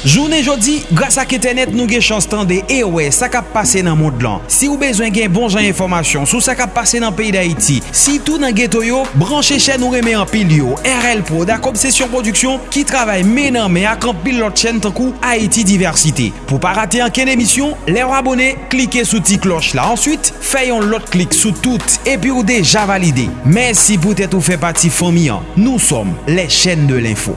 Jounen jodi, grasa ke tenet nou ge chans tande e we sa kap pase nan moun dlan. Si ou bezwen gen bon jan informasyon sou sa kap pase nan peyi da iti, si tou nan geto yo, branche chen nou reme an pil yo. RL Pro, ak Obsession Production ki travay menan me ak an pil lot chen tankou Haiti Diversite. Pou pa rate anken emisyon, le ou abone, klike sou ti kloch la. Ensuite, fayon lot klik sou tout epi ou deja valide. Mersi pou tete ou fe pati fomian. Nou som le chen de l'info.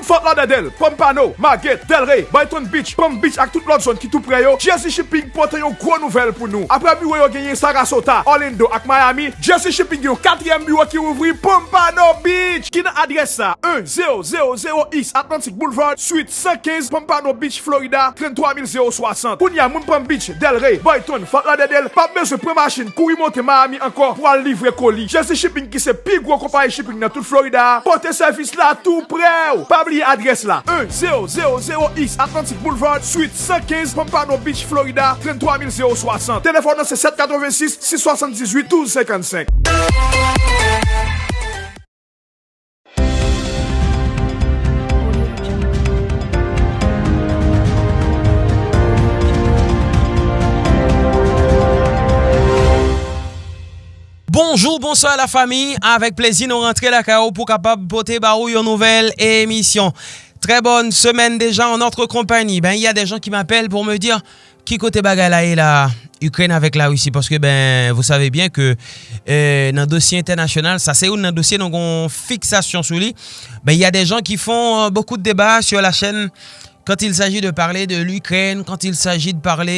Moun Fort Lauderdale, Pompano, Margate, Delray, Brighton Beach, Palm Beach ak tout lot zon ki tou preyo, Jesse Shipping pote yo gro nouvel pou nou. Apre biwo yo genye Sarasota, Orlando ak Miami, Jesse Shipping yo katrem biwo ki ouvri Pompano Beach. Ki nan adres sa, 1000 East Atlantic Boulevard, Suite 115, Pompano Beach, Florida, 33060. Koun ya Moun Palm Beach, Delray, Brighton, Fort Lauderdale, pa mè se pre machin kou imote Miami ankor pou al livre koli. Jesse Shipping ki se pi gro kompanyi shipping nan tout Florida, pote servis la tout preyo. oublier adresse là. E 1000X Atlantic Boulevard, suite 115, Pompano Beach, Florida, 33060. Téléphone c'est 786 678 1255. Bonjour, bonsoir la fami, avek plezi nou rentre la kao pou kapab pote barou yon nouvel emisyon. Tre bonne semen deja an notre kompani. Ben, y a de jan ki m'apel pou me dir ki kote bagay la e la Ukren avek la wisi. Paske ben, vous savez bien ke nan dosye internasyonal, sa se ou nan dosye nou kon fixasyon sou li. Ben, y a de jan ki fon beaucoup de debat sur la chen kant il saji de parle de l'Ukren, kant il saji de parle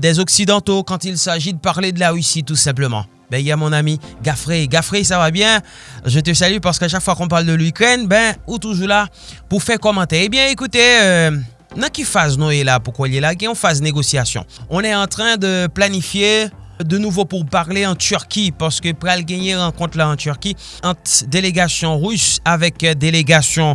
des Occidentaux, kant il saji de parle de la wisi tout simplement. ben, il y a mon ami Gaffrey. Gaffrey, ça va bien Je te salue parce qu'à chaque fois qu'on parle de l'Ukraine, ben, ou toujours là pour faire commenter. Eh bien, écoutez... Euh, nan ki faz nou e la pou kwa li e la, gen yon faz negosyasyon. On e an tran de planifiye de nouvo pou parle an Turki, paske pral genye renkont la an Turki, ant delegasyon rous avek delegasyon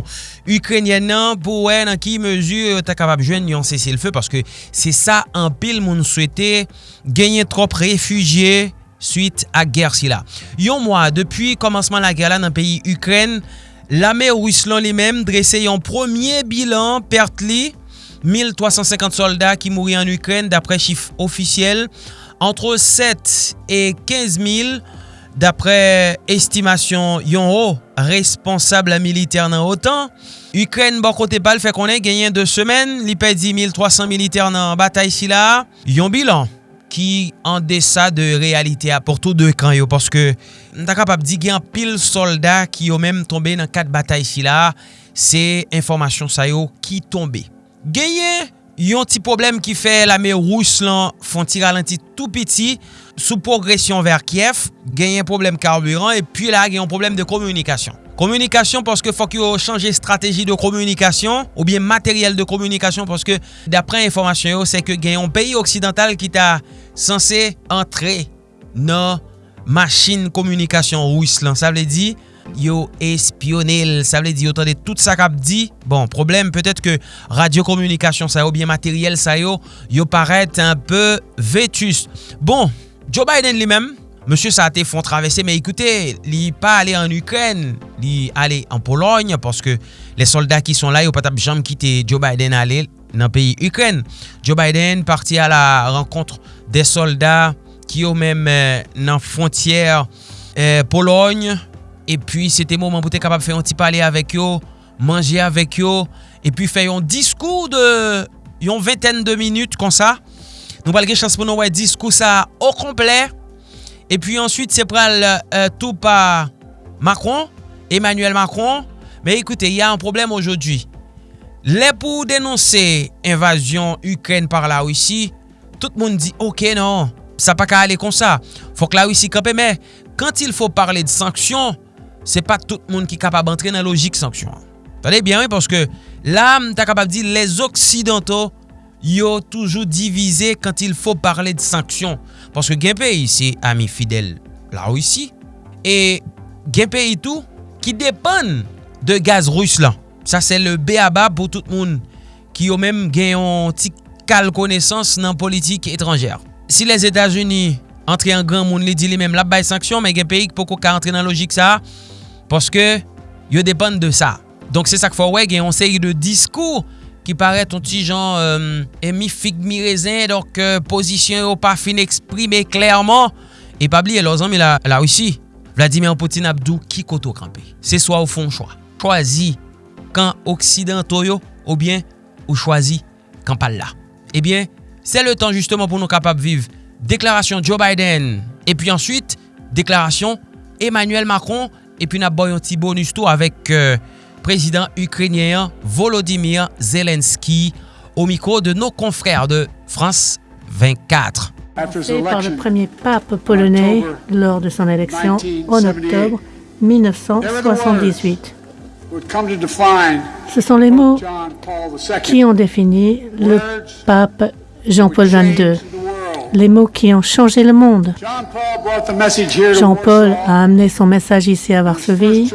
Ukrenyen nan pou wè nan ki mezu ta kapab jwen yon sese l fe, paske se sa an pil moun souete genye trop refugye suite ak ger si la. Yon mwa, depi komanseman la ger la nan peyi Ukren, lame Ruslan li mem dresse yon premier bilan perte li 1350 soldat ki mouri an Ukren dapre chif ofisyel, entre 7 et 15 000 dapre estimasyon yon ho responsable militer nan otan. Ukren bon kote pal fè konen genyen 2 semen, li pe di 1300 militer nan batay si la. Yon bilan ki an desa de realite aporto de kan yo. Porske mta kapap di gen pil soldat ki yo menm tombe nan kat batay si la, se informasyon sa yo ki tombe. Genye yon ti problem ki fe la me rous lan fon ti ralenti tout piti sou progresyon ver Kiev, genye problem karburant, e pi la genye problem de komunikasyon. Komunikasyon porske fok yo chanje strategi de komunikasyon ou bien materyel de komunikasyon porske dapren informasyon yo se ke gen yon peyi oksidental ki ta sanse entre nan machin komunikasyon rous lan. Sa vle di yo espionel, sa vle di yo tande tout sa kap di. Bon, problem petet ke radiokomunikasyon sa yo ou bien materyel sa yo yo paret un peu vetus. Bon, Joe Biden li menm. Monsie sa te fon travesse, men ekoute, li pa ale en Ukren, li ale en Pologne, porske le soldat ki son la yo patap jam kite Joe Biden ale nan peyi Ukren. Joe Biden parti a la renkontre euh, euh, de soldat ki yo men nan frontiyer eh, Pologne, e pi se te mouman pou te kapap feyon ti pale avek yo, manje avek yo, e pi feyon diskou de yon venten de minute kon sa. Nou balge chans pou nou wè diskou sa o kompley, Et puis ensuite, c'est pral euh, tout par Macron, Emmanuel Macron. Mais écoutez, il y a un problème aujourd'hui. Les pour dénoncer invasion Ukraine par la Russie, tout le monde dit, ok, non, ça pas qu'à aller comme ça. Faut que la Russie campe, mais quand il faut parler de sanctions, c'est pas tout le monde qui est capable d'entrer dans la logique sanction. Attendez bien, oui, parce que là, tu capable de dire les Occidentaux yo toujou divize kant il fò parle de sanksyon. Paske gen peyi se ami fidel la Rusi, e gen peyi tou ki depan de gaz rus lan. Sa se le beaba pou tout moun ki yo menm gen yon ti kal konesans nan politik etranjer. Si les Etats-Unis entre yon gran moun li di li menm la bay sanksyon, men gen peyi pou ko ka entre nan logik sa, paske yo depan de sa. Donk se sak fò wè gen yon seri de diskou ki pare ton ti jan emi fig mi rezen donk posisyon yo pa fin eksprime klerman e pabli e lozan mi la russi. Vladimir Poutine Abdou ki koto krampe. Se swa ou fon chwa. Chwazi kan Oksidento yo ou bien ou chwazi kan pal la. Ebyen, se le tan justement pou nou kapap vive deklarasyon Joe Biden e pi answit deklarasyon Emmanuel Macron e pi nap boyon ti bonus tou avek euh, prezident ukrenyen Volodymyr Zelensky ou mikro de nou konfrer de France 24. par le premier pape polonais lors de son élection en octobre 1978. Ce sont les mots qui ont défini le pape Jean-Paul XXII, les mots qui ont changé le monde. Jean-Paul a amené son message ici à Varsovie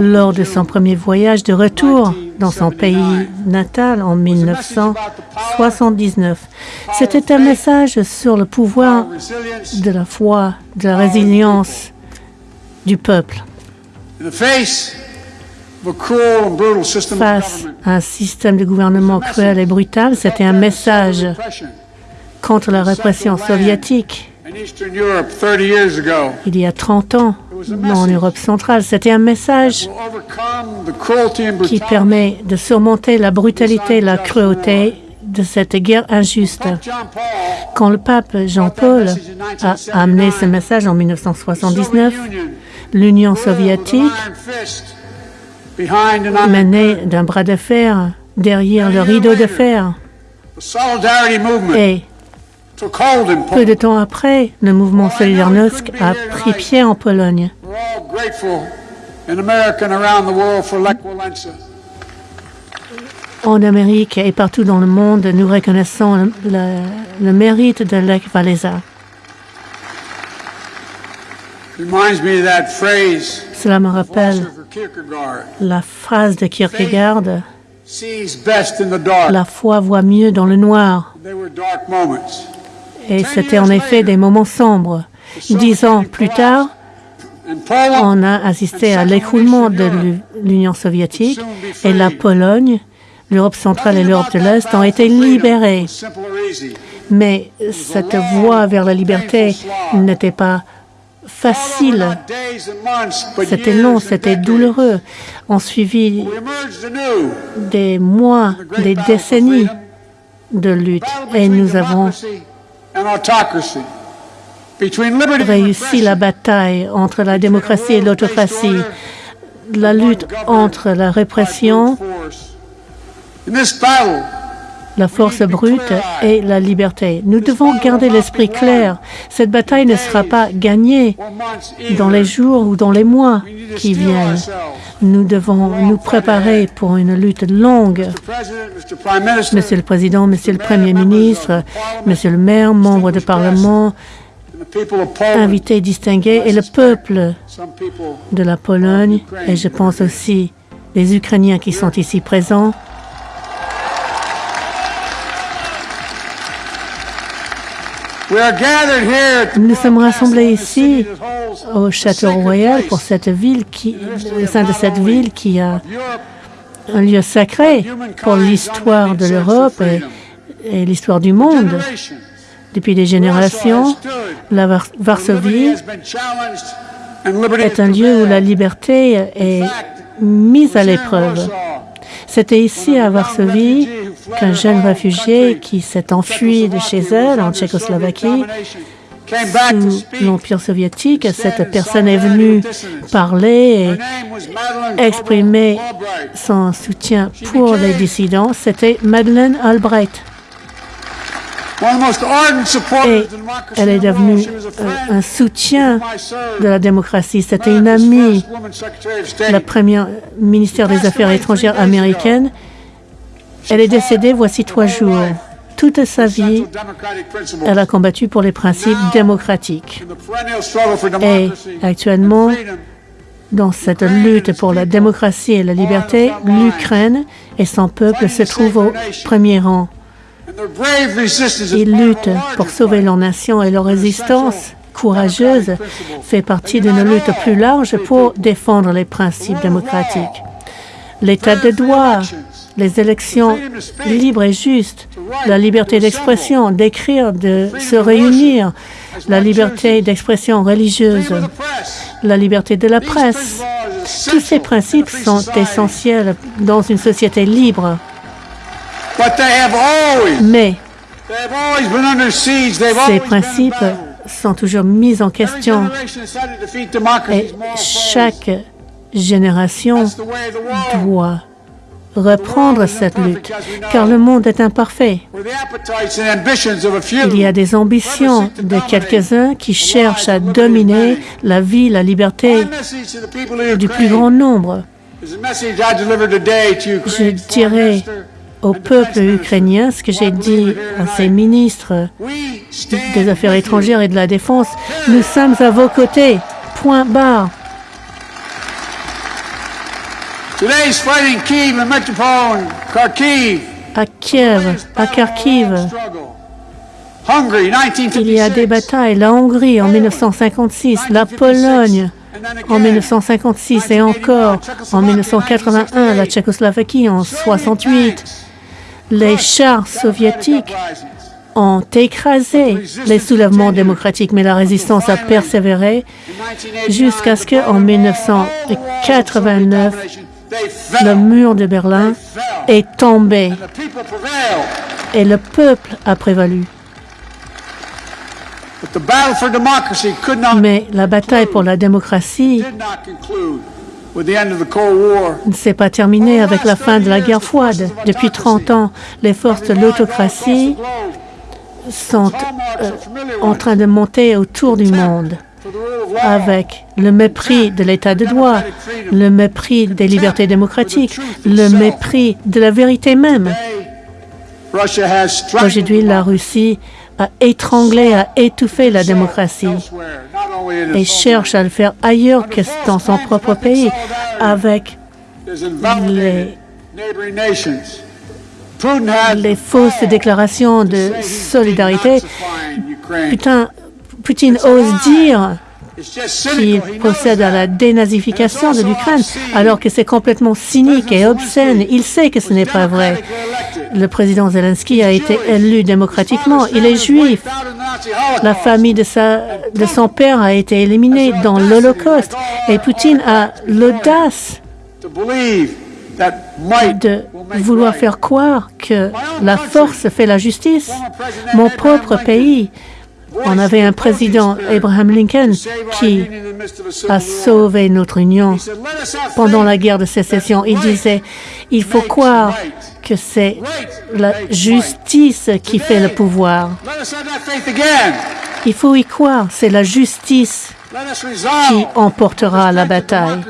lors de son premier voyage de retour dans son pays natal en 1979. C'était un message sur le pouvoir de la foi, de la résilience du peuple. Face à un système de gouvernement cruel et brutal, c'était un message contre la répression soviétique il y a 30 ans en Europe centrale. C'était un message qui permet de surmonter la brutalité, la cruauté de cette guerre injuste. Quand le pape Jean-Paul a amené ce message en 1979, l'Union soviétique menait d'un bras de fer derrière le rideau de fer. Et peu de temps après, le mouvement Solidarnosc a pris pied en Pologne. En Amérique et partout dans le monde, nous reconnaissons le, le mérite de Lech Walesa. Cela me rappelle la phrase de Kierkegaard La foi voit mieux dans le noir. Et c'était en effet des moments sombres. Dix ans plus tard, on a assisté à l'écroulement de l'Union soviétique et la Pologne, l'Europe centrale et l'Europe de l'Est ont été libérées. Mais cette voie vers la liberté n'était pas facile. C'était long, c'était douloureux. On suivit des mois, des décennies de lutte et nous avons réussi la bataille entre la démocratie et l'autocratie, la lutte entre la répression, la force brute et la liberté. Nous devons garder l'esprit clair. Cette bataille ne sera pas gagnée dans les jours ou dans les mois qui viennent. Nous devons nous préparer pour une lutte longue. Monsieur le Président, Monsieur le Premier ministre, Monsieur le maire, membres du Parlement, invités distingués et le peuple de la Pologne, et je pense aussi les Ukrainiens qui sont ici présents, Nous sommes rassemblés ici au Château Royal pour cette ville qui, au sein de cette ville qui a un lieu sacré pour l'histoire de l'Europe et, l'histoire du monde. Depuis des générations, la Varsovie est un lieu où la liberté est mise à l'épreuve. C'était ici à Varsovie qu'un jeune réfugié qui s'est enfui de chez elle en Tchécoslovaquie sous l'Empire soviétique, cette personne est venue parler et exprimer son soutien pour les dissidents. C'était Madeleine Albright. Et elle est devenue un soutien de la démocratie. C'était une amie, la première ministère des Affaires étrangères américaine. Elle est décédée voici trois jours. Toute sa vie, elle a combattu pour les principes démocratiques. Et actuellement, dans cette lutte pour la démocratie et la liberté, l'Ukraine et son peuple se trouvent au premier rang. Ils luttent pour sauver leur nation et leur résistance courageuse fait partie d'une lutte plus large pour défendre les principes démocratiques. L'état de droit, les élections libres et justes, la liberté d'expression, d'écrire, de se réunir, la liberté d'expression religieuse, la liberté de la presse. Tous ces principes sont essentiels dans une société libre. Mais ces principes sont toujours mis en question et chaque génération doit reprendre cette lutte, car le monde est imparfait. Il y a des ambitions de quelques-uns qui cherchent à dominer la vie, la liberté du plus grand nombre. Je dirais au peuple ukrainien ce que j'ai dit à ses ministres des Affaires étrangères et de la Défense. Nous sommes à vos côtés. Point barre. À Kiev, à Kharkiv, il y a des batailles. La Hongrie en 1956, la Pologne en 1956 et encore en 1981, la Tchécoslovaquie en 68. Les chars soviétiques ont écrasé les soulèvements démocratiques, mais la résistance a persévéré jusqu'à ce qu'en 1989, le mur de Berlin est tombé. Et le peuple a prévalu. Mais la bataille pour la démocratie ne s'est pas terminée avec la fin de la guerre froide. Depuis 30 ans, les forces de l'autocratie sont euh, en train de monter autour du monde avec le mépris de l'état de droit, le mépris des libertés démocratiques, le mépris de la vérité même. Aujourd'hui, la Russie a étranglé, a étouffé la démocratie et cherche à le faire ailleurs que dans son propre pays avec les, fausses déclarations de solidarité. Putain, Poutine ose dire qu'il procède à la dénazification de l'Ukraine, alors que c'est complètement cynique et obscène. Il sait que ce n'est pas vrai. Le président Zelensky a été élu démocratiquement. Il est juif. La famille de, son père a été éliminée dans l'Holocauste. Et Poutine a l'audace de vouloir faire croire que la force fait la justice. Mon propre pays on avait un président, Abraham Lincoln, qui a sauvé notre Union pendant la guerre de sécession. Il disait, il faut croire que c'est la justice qui fait le pouvoir. Il faut y croire, c'est la justice qui emportera la bataille.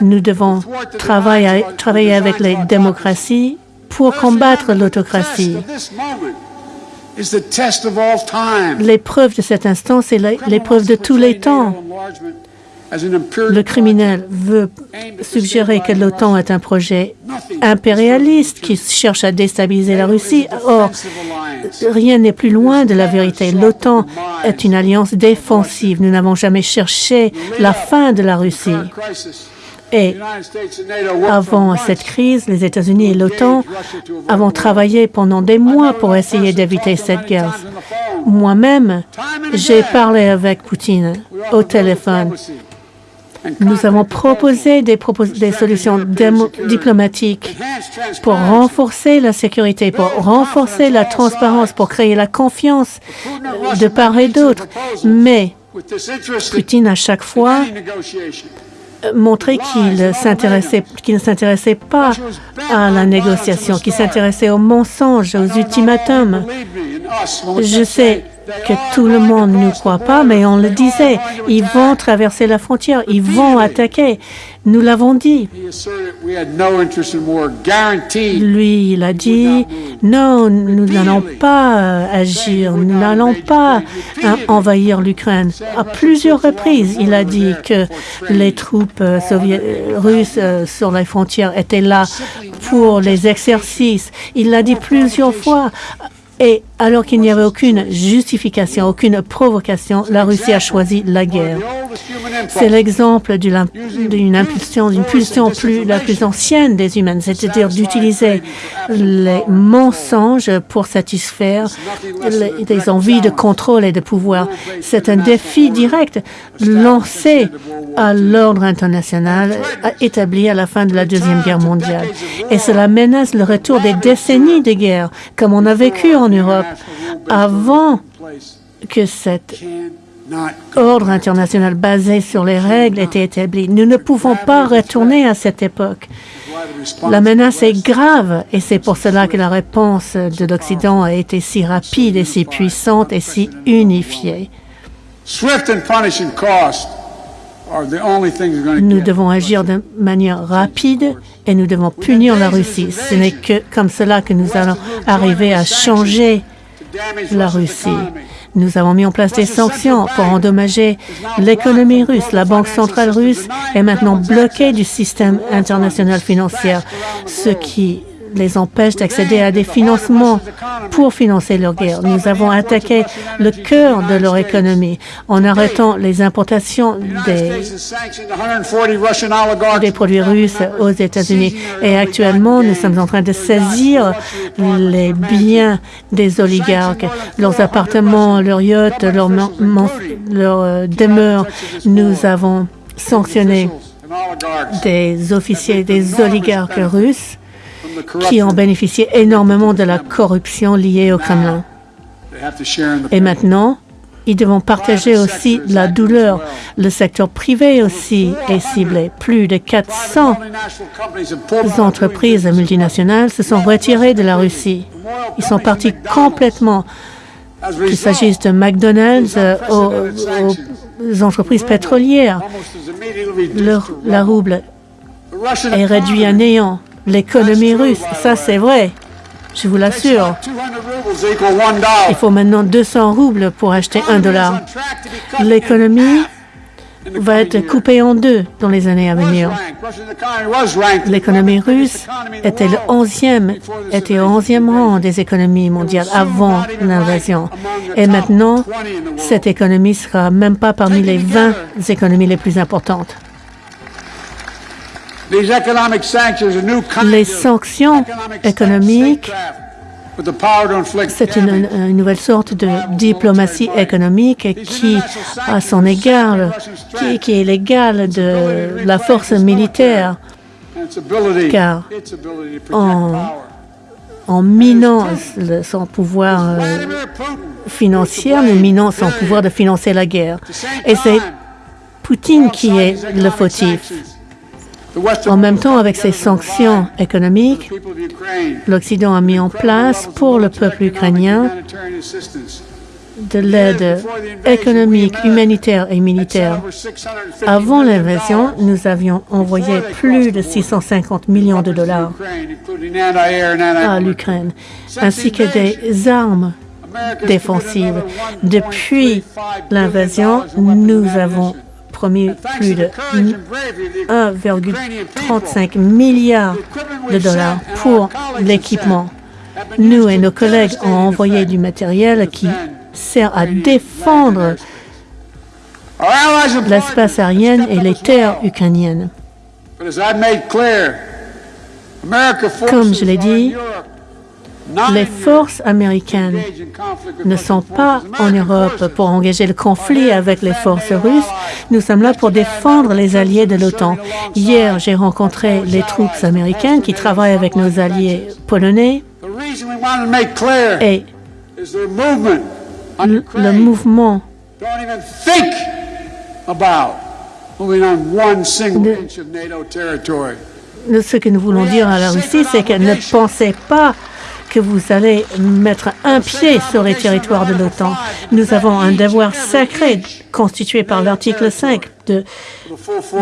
Nous devons travailler, avec les démocraties pour combattre l'autocratie. L'épreuve de cet instant, c'est l'épreuve de tous les temps. Le criminel veut suggérer que l'OTAN est un projet impérialiste qui cherche à déstabiliser la Russie. Or, rien n'est plus loin de la vérité. L'OTAN est une alliance défensive. Nous n'avons jamais cherché la fin de la Russie. Et avant cette crise, les États-Unis et l'OTAN avons travaillé pendant des mois pour essayer d'éviter cette guerre. Moi-même, j'ai parlé avec Poutine au téléphone. Nous avons proposé des, des solutions diplomatiques pour renforcer la sécurité, pour renforcer la transparence, pour créer la confiance de part et d'autre. Mais Poutine, à chaque fois, montrer qu'il s'intéressait, qu'il ne s'intéressait pas à la négociation, qu'il s'intéressait aux mensonges, aux ultimatums. Je sais que tout le monde ne croit pas, mais on le disait, ils vont traverser la frontière, ils vont attaquer. Nous l'avons dit. Lui, il a dit, non, nous n'allons pas euh, agir, nous n'allons pas hein, envahir l'Ukraine. À plusieurs reprises, il a dit que les troupes euh, euh, russes sur les frontières étaient là pour les exercices. Il l'a dit plusieurs fois Et alors qu'il n'y avait aucune justification, aucune provocation, la Russie a choisi la guerre. C'est l'exemple d'une impulsion, d'une pulsion plus, la plus ancienne des humaines, c'est-à-dire d'utiliser les mensonges pour satisfaire les, des envies de contrôle et de pouvoir. C'est un défi direct lancé à l'ordre international établi à la fin de la Deuxième Guerre mondiale. Et cela menace le retour des décennies de guerre, comme on a vécu en Europe avant que cet ordre international basé sur les règles ait été établi. Nous ne pouvons pas retourner à cette époque. La menace est grave et c'est pour cela que la réponse de l'Occident a été si rapide et si puissante et si unifiée. Nous devons agir de manière rapide et nous devons punir la Russie. Ce n'est que comme cela que nous allons arriver à changer la Russie. Nous avons mis en place des sanctions pour endommager l'économie russe. La Banque centrale russe est maintenant bloquée du système international financier, ce qui les empêche d'accéder à des financements pour financer leur guerre. Nous avons attaqué le cœur de leur économie en arrêtant les importations des, produits russes aux États-Unis. Et actuellement, nous sommes en train de saisir les biens des oligarques, leurs appartements, leurs yachts, leurs, leurs euh, demeures. Nous avons sanctionné des officiers, des oligarques russes qui ont bénéficié énormément de la corruption liée au Kremlin. Et maintenant, ils devront partager aussi la douleur. Le secteur privé aussi est ciblé. Plus de 400 entreprises multinationales se sont retirées de la Russie. Ils sont partis complètement, qu'il s'agisse de McDonald's euh, aux, entreprises pétrolières. la rouble est réduite à néant l'économie russe. Ça, c'est vrai. Je vous l'assure. Il faut maintenant 200 roubles pour acheter un dollar. L'économie va être coupée en deux dans les années à venir. L'économie russe était le 11e, était au 11e rang des économies mondiales avant l'invasion. Et maintenant, cette économie sera même pas parmi les 20 économies les plus importantes. Les sanctions économiques, c'est une, nouvelle sorte de diplomatie économique qui, à son égard, qui, est l'égale de la force militaire, car en, minant son pouvoir euh, financier, nous minons son pouvoir de financer la guerre. Et c'est Poutine qui est le fautif. En même temps, avec ces sanctions économiques, l'Occident a mis en place pour le peuple ukrainien de l'aide économique, humanitaire et militaire. Avant l'invasion, nous avions envoyé plus de 650 millions de dollars à l'Ukraine, ainsi que des armes défensives. Depuis l'invasion, nous avons promis plus de 1,35 milliard de dollars pour l'équipement. Nous et nos collègues ont envoyé du matériel qui sert à défendre l'espace aérien et les terres ukrainiennes. Comme je l'ai dit, les forces américaines ne sont pas en Europe pour engager le conflit avec les forces russes. Nous sommes là pour défendre les alliés de l'OTAN. Hier, j'ai rencontré les troupes américaines qui travaillent avec nos alliés polonais. Et le, mouvement de ce que nous voulons dire à la Russie, c'est qu'elle ne pensait pas que vous allez mettre un pied sur les territoires de l'OTAN. Nous avons un devoir sacré constitué par l'article 5 de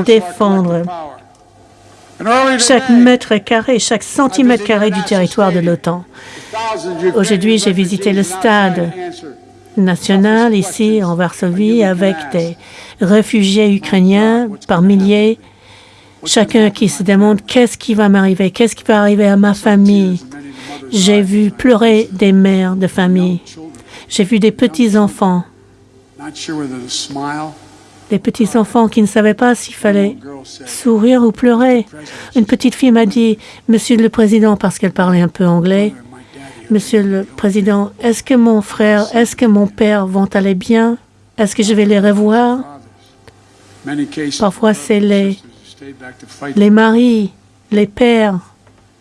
défendre chaque mètre carré, chaque centimètre carré du territoire de l'OTAN. Aujourd'hui, j'ai visité le stade national ici en Varsovie avec des réfugiés ukrainiens par milliers, chacun qui se demande qu'est-ce qui va m'arriver, qu'est-ce qui va arriver à ma famille, J'ai vu pleurer des mères de famille. J'ai vu des petits-enfants, des petits-enfants qui ne savaient pas s'il fallait sourire ou pleurer. Une petite fille m'a dit, Monsieur le Président, parce qu'elle parlait un peu anglais, Monsieur le Président, est-ce que mon frère, est-ce que mon père vont aller bien? Est-ce que je vais les revoir? Parfois, c'est les, les maris, les pères,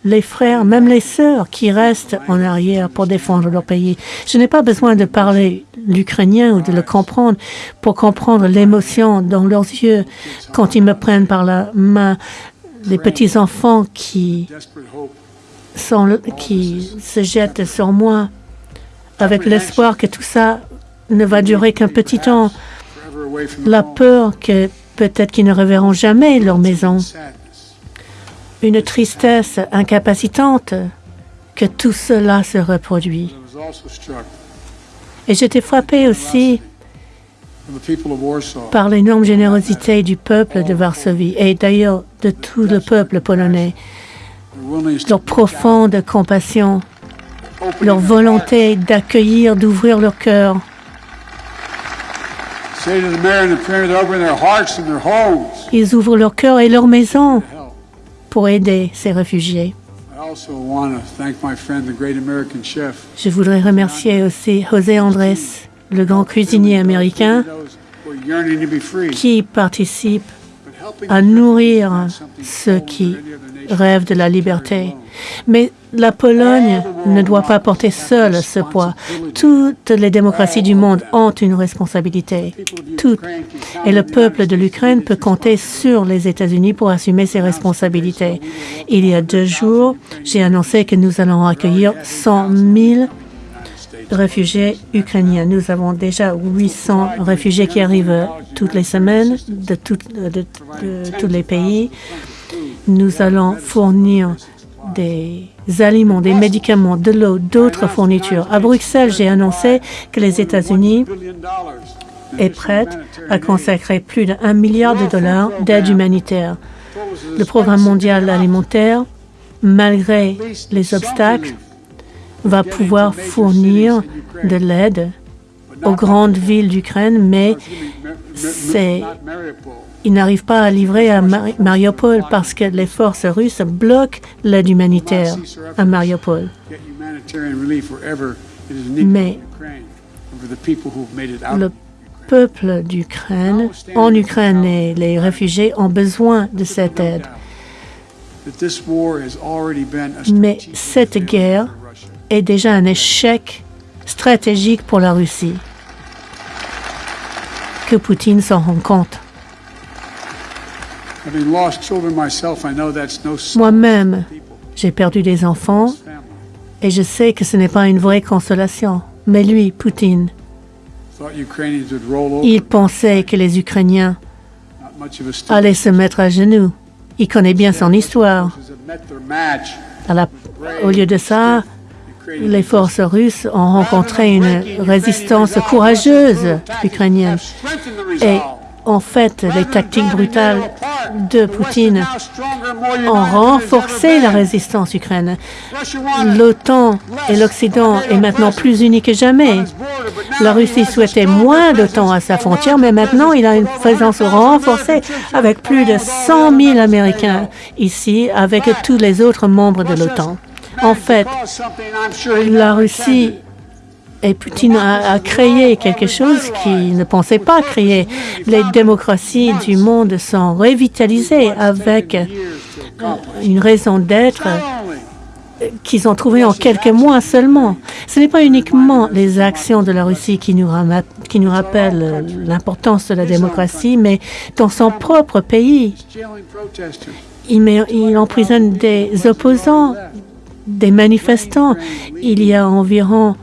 les frères, même les sœurs qui restent en arrière pour défendre leur pays. Je n'ai pas besoin de parler l'ukrainien ou de le comprendre pour comprendre l'émotion dans leurs yeux quand ils me prennent par la main. Les petits enfants qui, qui se jettent sur moi avec l'espoir que tout ça ne va durer qu'un petit temps. La peur que peut-être qu'ils ne reverront jamais leur maison une tristesse incapacitante que tout cela se reproduit. Et j'étais frappé aussi par l'énorme générosité du peuple de Varsovie et d'ailleurs de tout le peuple polonais, leur profonde compassion, leur volonté d'accueillir, d'ouvrir leur cœur. Ils ouvrent leur cœur et leur maison pour aider ces réfugiés. Je voudrais remercier aussi José Andrés, le grand cuisinier américain, qui participe à nourrir ceux qui rêvent de la liberté. Mais la Pologne ne doit pas porter seule ce poids. Toutes les démocraties du monde ont une responsabilité. Toutes. Et le peuple de l'Ukraine peut compter sur les États-Unis pour assumer ses responsabilités. Il y a deux jours, j'ai annoncé que nous allons accueillir 100 000 réfugiés ukrainiens. Nous avons déjà 800 réfugiés qui arrivent toutes les semaines de, de tous les pays. Nous allons fournir des aliments, des médicaments, de l'eau, d'autres fournitures. À Bruxelles, j'ai annoncé que les États-Unis est prête à consacrer plus d'un milliard de dollars d'aide humanitaire. Le programme mondial alimentaire, malgré les obstacles, va pouvoir fournir de l'aide aux grandes villes d'Ukraine, mais c'est ils n'arrivent pas à livrer à Mariupol parce que les forces russes bloquent l'aide humanitaire à Mariupol. Mais le peuple d'Ukraine, en Ukraine et les réfugiés ont besoin de cette aide. Mais cette guerre est déjà un échec stratégique pour la Russie. Que Poutine s'en rend compte. Moi-même, j'ai perdu des enfants et je sais que ce n'est pas une vraie consolation. Mais lui, Poutine, il pensait que les Ukrainiens allaient se mettre à genoux. Il connaît bien son histoire. au lieu de ça, les forces russes ont rencontré une résistance courageuse ukrainienne. Et en fait, les tactiques brutales de Poutine ont renforcé la résistance ukrainienne. L'OTAN et l'Occident est maintenant plus unis que jamais. La Russie souhaitait moins d'OTAN à sa frontière, mais maintenant il a une présence renforcée avec plus de 100 000 Américains ici, avec tous les autres membres de l'OTAN. En fait, la Russie et Poutine a, créé quelque chose qu'il ne pensait pas créer. Les démocraties du monde sont revitalisées avec une raison d'être qu'ils ont trouvée en quelques mois seulement. Ce n'est pas uniquement les actions de la Russie qui nous, rappellent l'importance de la démocratie, mais dans son propre pays. Il emprisonne des opposants, des manifestants. Il y a environ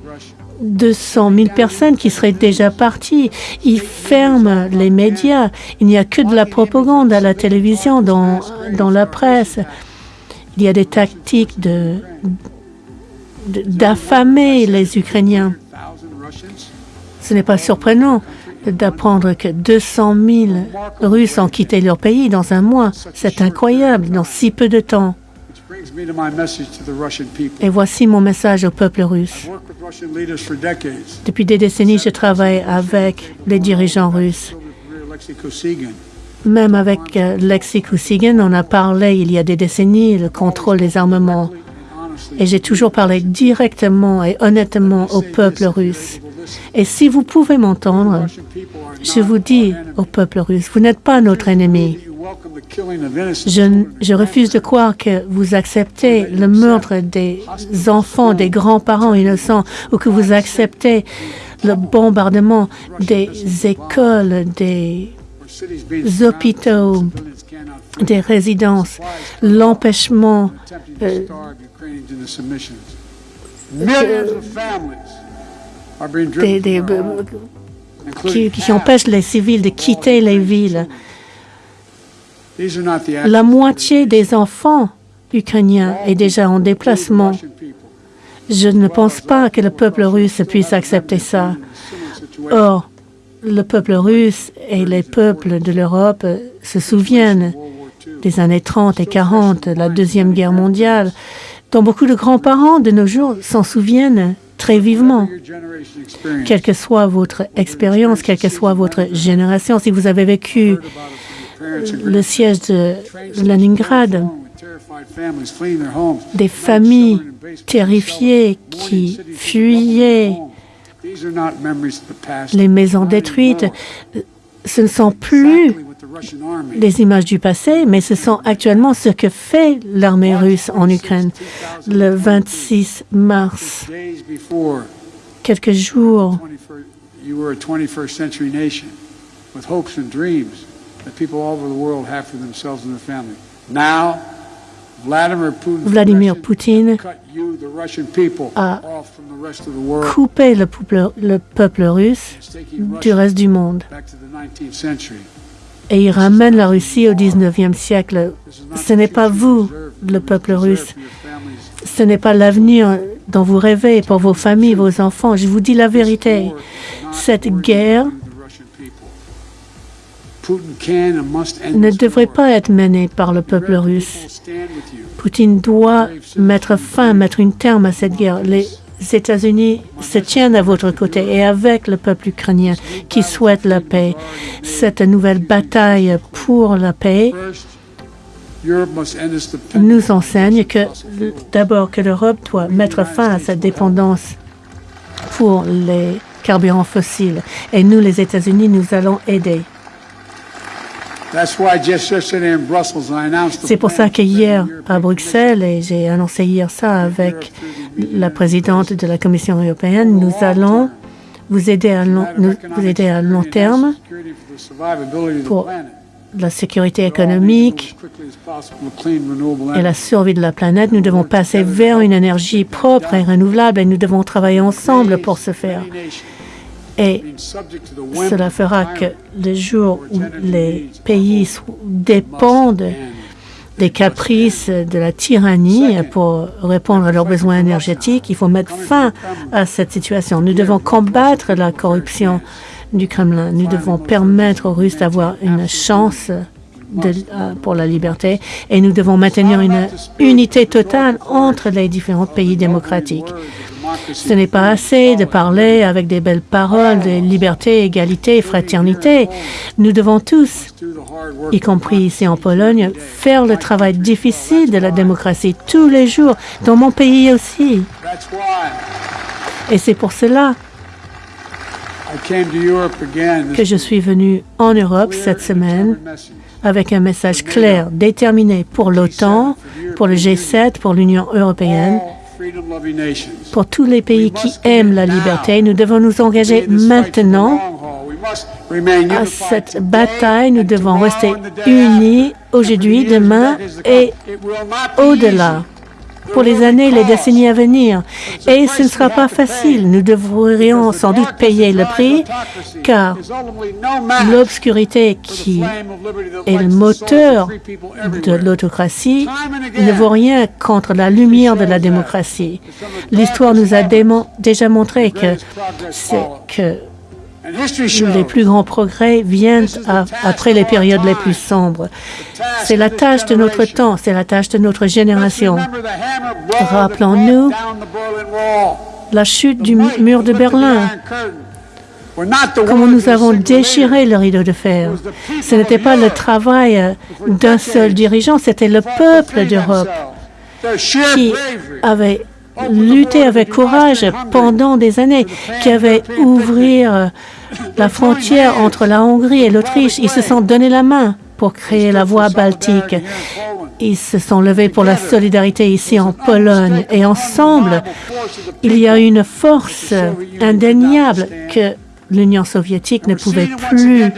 200 000 personnes qui seraient déjà parties. Ils ferment les médias. Il n'y a que de la propagande à la télévision, dans, dans la presse. Il y a des tactiques de d'affamer les Ukrainiens. Ce n'est pas surprenant d'apprendre que 200 000 Russes ont quitté leur pays dans un mois. C'est incroyable, dans si peu de temps. Et voici mon message au peuple russe. Depuis des décennies, je travaille avec les dirigeants russes. Même avec euh, Lexi Kosygin, on a parlé il y a des décennies le contrôle des armements. Et j'ai toujours parlé directement et honnêtement au peuple russe. Et si vous pouvez m'entendre, je vous dis au peuple russe, vous n'êtes pas notre ennemi. Je, refuse de croire que vous acceptez le meurtre des enfants, des grands-parents innocents, ou que vous acceptez le bombardement des écoles, des hôpitaux, des résidences, l'empêchement euh, des, des, qui, qui empêchent les civils de quitter les villes. La moitié des enfants ukrainiens est déjà en déplacement. Je ne pense pas que le peuple russe puisse accepter ça. Or, le peuple russe et les peuples de l'Europe se souviennent des années 30 et 40, la Deuxième Guerre mondiale, dont beaucoup de grands-parents de nos jours s'en souviennent très vivement. Quelle que soit votre expérience, quelle que soit votre génération, si vous avez vécu le siège de Leningrad, des familles terrifiées qui fuyaient. Les maisons détruites, ce ne sont plus les images du passé, mais ce sont actuellement ce que fait l'armée russe en Ukraine. Le 26 mars, quelques jours Vladimir Poutine a coupé le peuple, le peuple russe du reste du monde et il ramène la Russie au 19e siècle. Ce n'est pas vous, le peuple russe. Ce n'est pas l'avenir dont vous rêvez pour vos familles, vos enfants. Je vous dis la vérité. Cette guerre ne devrait pas être menée par le peuple russe. Poutine doit mettre fin, mettre un terme à cette guerre. Les États-Unis se tiennent à votre côté et avec le peuple ukrainien qui souhaite la paix. Cette nouvelle bataille pour la paix nous enseigne que d'abord que l'Europe doit mettre fin à cette dépendance pour les carburants fossiles. Et nous, les États-Unis, nous allons aider. C'est pour ça que hier à Bruxelles, et j'ai annoncé hier ça avec la présidente de la Commission européenne, nous allons vous aider à long, vous aider à long terme pour la sécurité économique et la survie de la planète. Nous devons passer vers une énergie propre et renouvelable et nous devons travailler ensemble pour ce faire. Et cela fera que les jours où les pays dépendent des caprices de la tyrannie pour répondre à leurs besoins énergétiques, il faut mettre fin à cette situation. Nous devons combattre la corruption du Kremlin. Nous devons permettre aux Russes d'avoir une chance euh, pour la liberté et nous devons maintenir une unité totale entre les différents pays démocratiques. Ce n'est pas assez de parler avec des belles paroles de liberté, égalité, fraternité. Nous devons tous, y compris ici en Pologne, faire le travail difficile de la démocratie tous les jours, dans mon pays aussi. Et c'est pour cela que je suis venu en Europe cette semaine avec un message clair, déterminé pour l'OTAN, pour le G7, pour l'Union européenne pour tous les pays qui aiment la liberté, nous devons nous engager maintenant à cette bataille. Nous devons rester unis aujourd'hui, demain et au-delà pour les années et les décennies à venir. Et ce ne sera pas facile. Nous devrions sans doute payer le prix, car l'obscurité qui est le moteur de l'autocratie ne vaut rien contre la lumière de la démocratie. L'histoire nous a déjà montré que, que Les plus grands progrès viennent après les périodes les plus sombres. C'est la tâche de notre temps, c'est la tâche de notre génération. Rappelons-nous la chute du mur de Berlin, comment nous avons déchiré le rideau de fer. Ce n'était pas le travail d'un seul dirigeant, c'était le peuple d'Europe qui avait lutté avec courage pendant des années, qui avait ouvert la frontière entre la Hongrie et l'Autriche. Ils se sont donné la main pour créer la voie baltique. Ils se sont levés pour la solidarité ici en Pologne. Et ensemble, il y a une force indéniable que l'Union soviétique ne pouvait plus euh,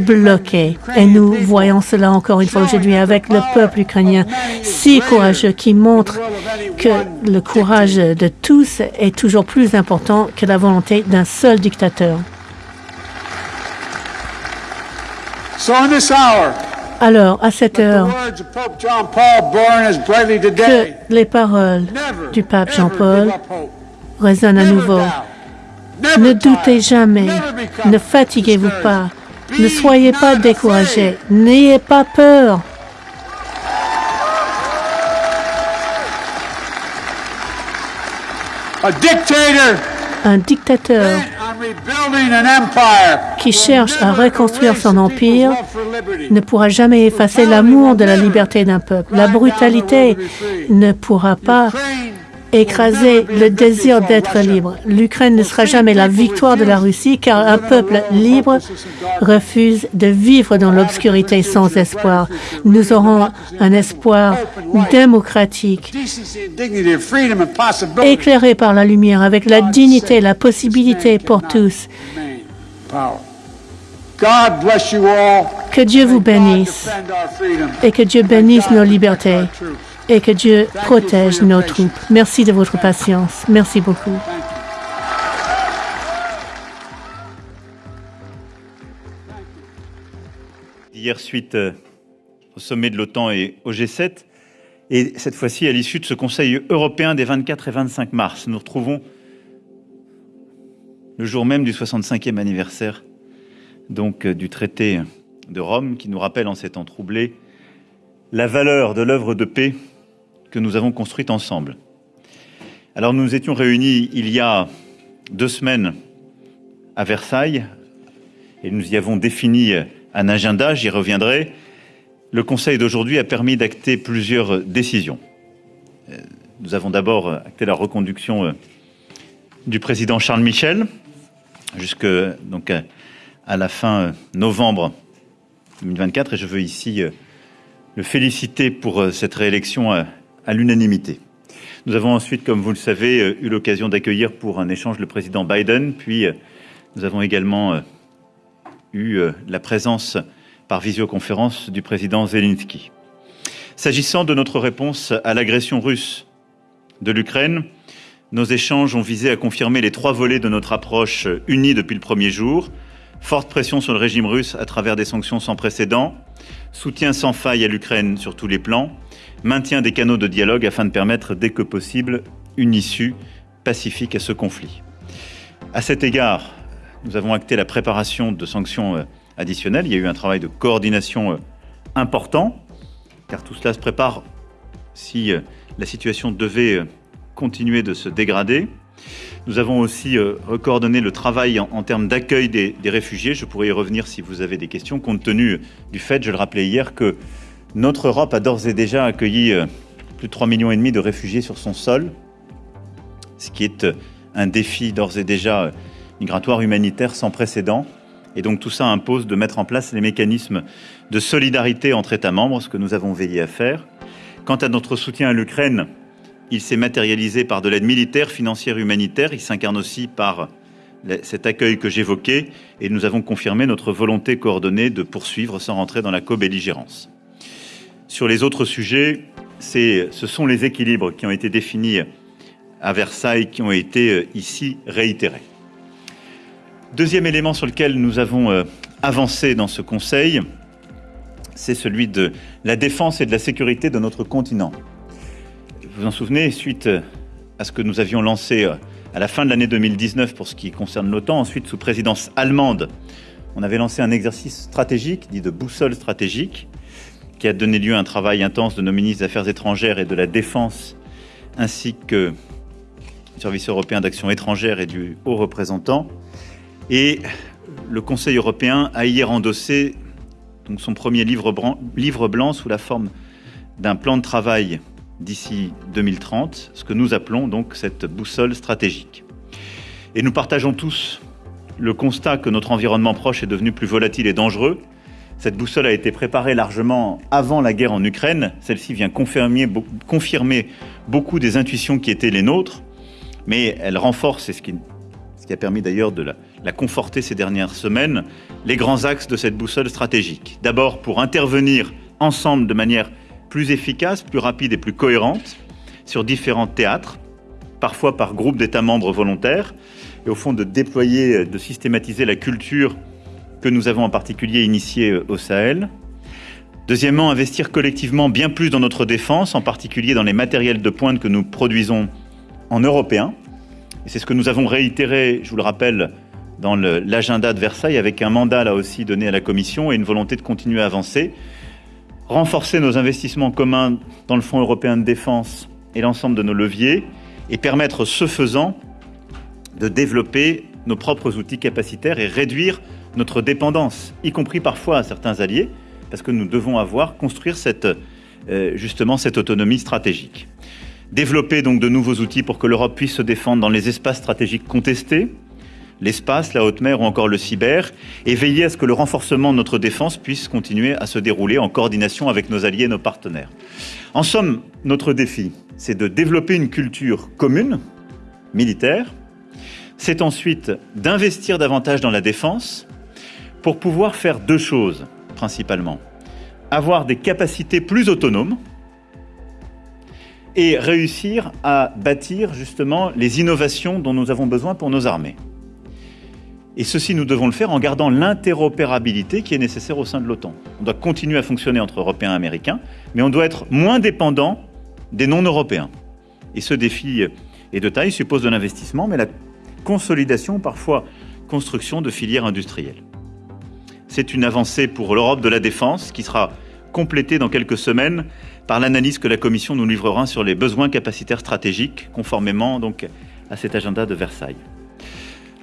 bloquer. Et nous voyons cela encore une fois aujourd'hui avec le peuple ukrainien si courageux qui montre que le courage de tous est toujours plus important que la volonté d'un seul dictateur. Alors, à cette heure, que les paroles du pape Jean-Paul résonnent à nouveau. Ne doutez jamais, ne fatiguez-vous pas, ne soyez pas découragés, n'ayez pas peur. Un dictateur qui cherche à reconstruire son empire ne pourra jamais effacer l'amour de la liberté d'un peuple. La brutalité ne pourra pas écraser le désir d'être libre. L'Ukraine ne sera jamais la victoire de la Russie car un peuple libre refuse de vivre dans l'obscurité sans espoir. Nous aurons un espoir démocratique, éclairé par la lumière, avec la dignité, la possibilité pour tous. Que Dieu vous bénisse et que Dieu bénisse nos libertés et que Dieu protège nos troupes. Merci de votre patience. Merci beaucoup. Hier, suite euh, au sommet de l'OTAN et au G7, et cette fois-ci à l'issue de ce Conseil européen des 24 et 25 mars, nous retrouvons le jour même du 65e anniversaire donc euh, du traité de Rome qui nous rappelle en ces temps troublés la valeur de l'œuvre de paix que nous avons construite ensemble. Alors nous étions réunis il y a deux semaines à Versailles et nous y avons défini un agenda, j'y reviendrai. Le Conseil d'aujourd'hui a permis d'acter plusieurs décisions. Euh, nous avons d'abord acté la reconduction euh, du président Charles Michel jusque donc à la fin novembre 2024 et je veux ici euh, le féliciter pour cette réélection à l'unanimité. Nous avons ensuite, comme vous le savez, euh, eu l'occasion d'accueillir pour un échange le président Biden, puis euh, nous avons également euh, eu la présence par visioconférence du président Zelensky. S'agissant de notre réponse à l'agression russe de l'Ukraine, nos échanges ont visé à confirmer les trois volets de notre approche unie depuis le premier jour. Forte pression sur le régime russe à travers des sanctions sans précédent, soutien sans faille à l'Ukraine sur tous les plans, maintien des canaux de dialogue afin de permettre dès que possible une issue pacifique à ce conflit. À cet égard, nous avons acté la préparation de sanctions euh, additionnelles. Il y a eu un travail de coordination euh, important, car tout cela se prépare si euh, la situation devait continuer de se dégrader. Nous avons aussi recoordonné le travail en, termes d'accueil des, des, réfugiés. Je pourrais y revenir si vous avez des questions, compte tenu du fait, je le rappelais hier, que notre Europe a d'ores et déjà accueilli euh, plus de 3,5 millions de réfugiés sur son sol, ce qui est euh, un défi d'ores et déjà euh, migratoire humanitaire sans précédent. Et donc tout ça impose de mettre en place les mécanismes de solidarité entre États membres, ce que nous avons veillé à faire. Quant à notre soutien à l'Ukraine, il s'est matérialisé par de l'aide militaire, financière, humanitaire. Il s'incarne aussi par cet accueil que j'évoquais et nous avons confirmé notre volonté coordonnée de poursuivre sans rentrer dans la co-belligérance. Sur les autres sujets, ce sont les équilibres qui ont été définis à Versailles qui ont été euh, ici réitérés. Deuxième élément sur lequel nous avons euh, avancé dans ce Conseil, c'est celui de la défense et de la sécurité de notre continent. Vous vous en souvenez, suite à ce que nous avions lancé euh, à la fin de l'année 2019 pour ce qui concerne l'OTAN. Ensuite, sous présidence allemande, on avait lancé un exercice stratégique dit de boussole stratégique qui a donné lieu à un travail intense de nos ministres des Affaires étrangères et de la Défense, ainsi que du Service européen d'action étrangère et du haut représentant. Et le Conseil européen a hier endossé son premier livre livre blanc sous la forme d'un plan de travail d'ici 2030, ce que nous appelons donc cette boussole stratégique. Et nous partageons tous le constat que notre environnement proche est devenu plus volatile et dangereux. Cette boussole a été préparée largement avant la guerre en Ukraine. Celle-ci vient confirmer, beaucoup des intuitions qui étaient les nôtres, mais elle renforce, et ce qui, ce qui a permis d'ailleurs de la, la conforter ces dernières semaines, les grands axes de cette boussole stratégique. D'abord pour intervenir ensemble de manière plus efficace, plus rapide et plus cohérente sur différents théâtres, parfois par groupe d'États membres volontaires, et au fond de déployer, de systématiser la culture que nous avons en particulier initiée au Sahel. Deuxièmement, investir collectivement bien plus dans notre défense, en particulier dans les matériels de pointe que nous produisons en européen. C'est ce que nous avons réitéré, je vous le rappelle, dans l'agenda de Versailles, avec un mandat là aussi donné à la Commission et une volonté de continuer à avancer renforcer nos investissements communs dans le Fonds européen de défense et l'ensemble de nos leviers, et permettre, ce faisant, de développer nos propres outils capacitaires et réduire notre dépendance, y compris parfois à certains alliés, parce que nous devons avoir, construire cette, euh, justement cette autonomie stratégique. Développer donc de nouveaux outils pour que l'Europe puisse se défendre dans les espaces stratégiques contestés, l'espace, la haute mer ou encore le cyber, et veiller à ce que le renforcement de notre défense puisse continuer à se dérouler en coordination avec nos alliés et nos partenaires. En somme, notre défi, c'est de développer une culture commune, militaire, c'est ensuite d'investir davantage dans la défense pour pouvoir faire deux choses principalement. Avoir des capacités plus autonomes et réussir à bâtir justement les innovations dont nous avons besoin pour nos armées. Et ceci, nous devons le faire en gardant l'interopérabilité qui est nécessaire au sein de l'OTAN. On doit continuer à fonctionner entre Européens et Américains, mais on doit être moins dépendant des non-Européens. Et ce défi est de taille, suppose de l'investissement, mais la consolidation, parfois construction de filières industrielles. C'est une avancée pour l'Europe de la défense qui sera complétée dans quelques semaines par l'analyse que la Commission nous livrera sur les besoins capacitaires stratégiques, conformément donc à cet agenda de Versailles.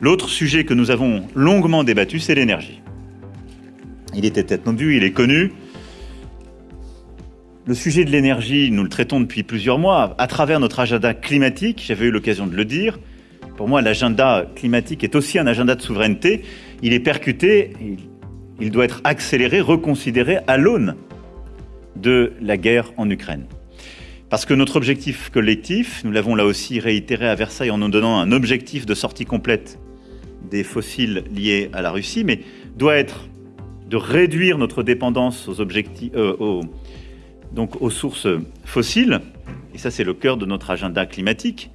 L'autre sujet que nous avons longuement débattu, c'est l'énergie. Il était attendu, il est connu. Le sujet de l'énergie, nous le traitons depuis plusieurs mois à travers notre agenda climatique. J'avais eu l'occasion de le dire. Pour moi, l'agenda climatique est aussi un agenda de souveraineté. Il est percuté, doit être accéléré, reconsidéré à l'aune de la guerre en Ukraine. Parce que notre objectif collectif, nous l'avons là aussi réitéré à Versailles en nous donnant un objectif de sortie complète des fossiles liés à la Russie, mais doit être de réduire notre dépendance aux, euh, aux sources fossiles, et ça c'est le cœur de notre agenda climatique,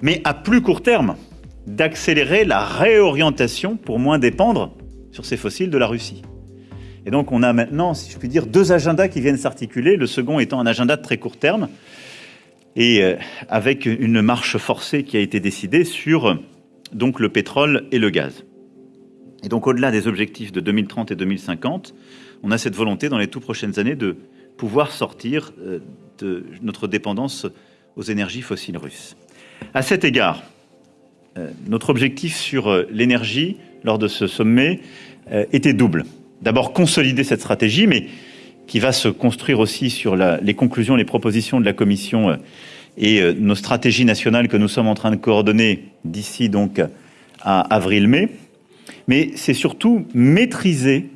mais à plus court terme, d'accélérer la réorientation pour moins dépendre sur ces fossiles de la Russie. Et donc on a maintenant, si je puis dire, deux agendas qui viennent s'articuler, le second étant un agenda de très court terme, et euh, avec une marche forcée qui a été décidée sur donc le pétrole et le gaz. Et donc au-delà des objectifs de 2030 et 2050, on a cette volonté dans les tout prochaines années de pouvoir sortir euh, de notre dépendance aux énergies fossiles russes. À cet égard, euh, notre objectif sur l'énergie lors de ce sommet était double. D'abord consolider cette stratégie, mais qui va se construire aussi sur les conclusions, les propositions de la Commission et euh, nos stratégies nationales que nous sommes en train de coordonner d'ici donc à avril-mai. Mais c'est surtout maîtriser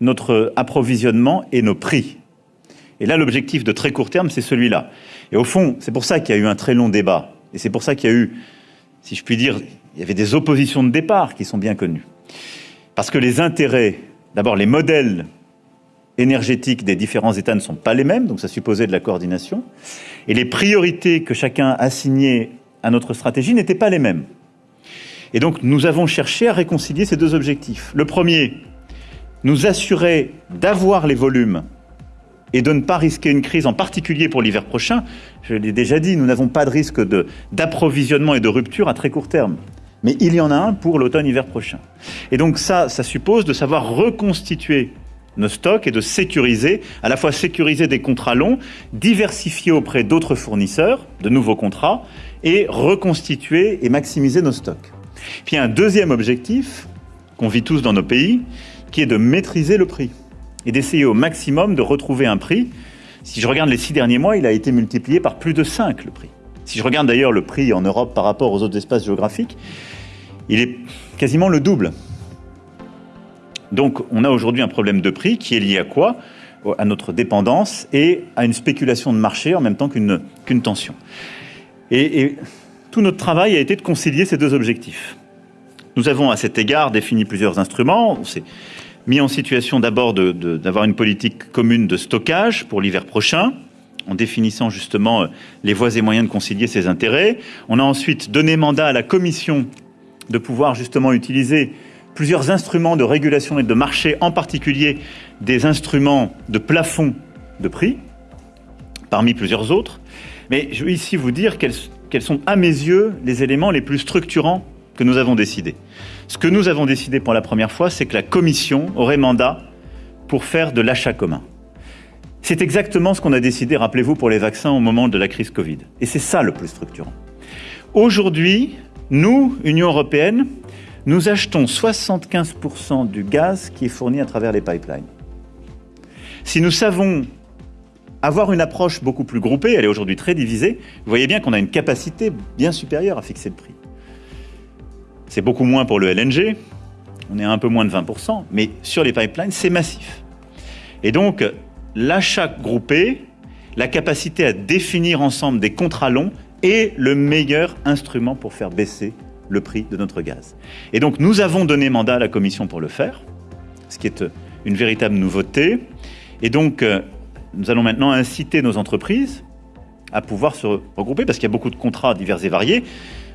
notre approvisionnement et nos prix. Et là, l'objectif de très court terme, c'est celui-là. Et au fond, c'est pour ça qu'il y a eu un très long débat. Et c'est pour ça qu'il y a eu, si je puis dire, il y avait des oppositions de départ qui sont bien connues. Parce que les intérêts, d'abord les modèles énergétiques des différents États ne sont pas les mêmes, donc ça supposait de la coordination, et les priorités que chacun assignait à notre stratégie n'étaient pas les mêmes. Et donc nous avons cherché à réconcilier ces deux objectifs. Le premier, nous assurer d'avoir les volumes et de ne pas risquer une crise, en particulier pour l'hiver prochain. Je l'ai déjà dit, nous n'avons pas de risque d'approvisionnement et de rupture à très court terme. Mais il y en a un pour l'automne-hiver prochain. Et donc ça, ça suppose de savoir reconstituer nos stocks et de sécuriser, à la fois sécuriser des contrats longs, diversifier auprès d'autres fournisseurs de nouveaux contrats et reconstituer et maximiser nos stocks. Puis un deuxième objectif qu'on vit tous dans nos pays, qui est de maîtriser le prix et d'essayer au maximum de retrouver un prix. Si je regarde les six derniers mois, il a été multiplié par plus de 5 le prix. Si je regarde d'ailleurs le prix en Europe par rapport aux autres espaces géographiques, il est quasiment le double. Donc on a aujourd'hui un problème de prix qui est lié à quoi? À notre dépendance et à une spéculation de marché en même temps qu'une tension. Et, et tout notre travail a été de concilier ces deux objectifs. Nous avons à cet égard défini plusieurs instruments. On s'est mis en situation d'abord d'avoir une politique commune de stockage pour l'hiver prochain, en définissant justement euh, les voies et moyens de concilier ces intérêts. On a ensuite donné mandat à la Commission de pouvoir justement utiliser plusieurs instruments de régulation et de marché, en particulier des instruments de plafond de prix, parmi plusieurs autres. Mais je veux ici vous dire quels, quels sont, à mes yeux, les éléments les plus structurants que nous avons décidé. Ce que nous avons décidé pour la première fois, c'est que la Commission aurait mandat pour faire de l'achat commun. C'est exactement ce qu'on a décidé, rappelez-vous, pour les vaccins au moment de la crise Covid. Et c'est ça le plus structurant. Aujourd'hui, nous, Union européenne, nous achetons 75% du gaz qui est fourni à travers les pipelines. Si nous savons avoir une approche beaucoup plus groupée, elle est aujourd'hui très divisée, vous voyez bien qu'on a une capacité bien supérieure à fixer le prix. C'est beaucoup moins pour le LNG, on est à un peu moins de 20%, mais sur les pipelines, c'est massif. Et donc, l'achat groupé, la capacité à définir ensemble des contrats longs est le meilleur instrument pour faire baisser le prix de notre gaz. Et donc nous avons donné mandat à la Commission pour le faire, ce qui est euh, une véritable nouveauté. Et donc euh, nous allons maintenant inciter nos entreprises à pouvoir se regrouper, parce qu'il y a beaucoup de contrats divers et variés.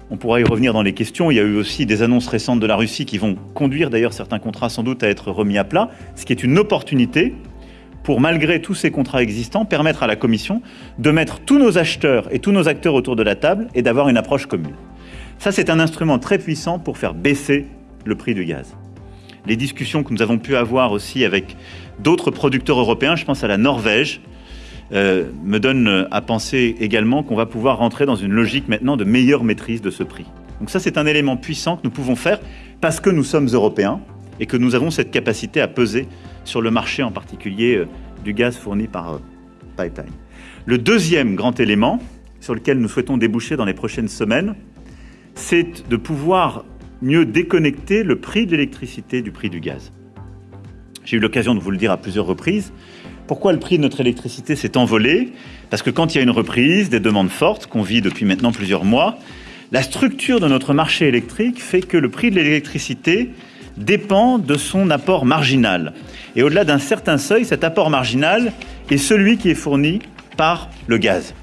On pourra y revenir dans les questions. Il y a eu aussi des annonces récentes de la Russie qui vont conduire d'ailleurs certains contrats sans doute à être remis à plat, ce qui est une opportunité pour, malgré tous ces contrats existants, permettre à la Commission de mettre tous nos acheteurs et tous nos acteurs autour de la table et d'avoir une approche commune. Ça, c'est un instrument très puissant pour faire baisser le prix du gaz. Les discussions que nous avons pu avoir aussi avec d'autres producteurs européens, je pense à la Norvège, euh, me donnent à penser également qu'on va pouvoir rentrer dans une logique maintenant de meilleure maîtrise de ce prix. Donc ça, c'est un élément puissant que nous pouvons faire parce que nous sommes européens et que nous avons cette capacité à peser sur le marché, en particulier euh, du gaz fourni par euh, pipeline. Le deuxième grand élément sur lequel nous souhaitons déboucher dans les prochaines semaines, c'est de pouvoir mieux déconnecter le prix de l'électricité du prix du gaz. J'ai eu l'occasion de vous le dire à plusieurs reprises. Pourquoi le prix de notre électricité s'est envolé? Parce que quand il y a une reprise, des demandes fortes qu'on vit depuis maintenant plusieurs mois, la structure de notre marché électrique fait que le prix de l'électricité dépend de son apport marginal. Et au-delà d'un certain seuil, cet apport marginal est celui qui est fourni par le gaz.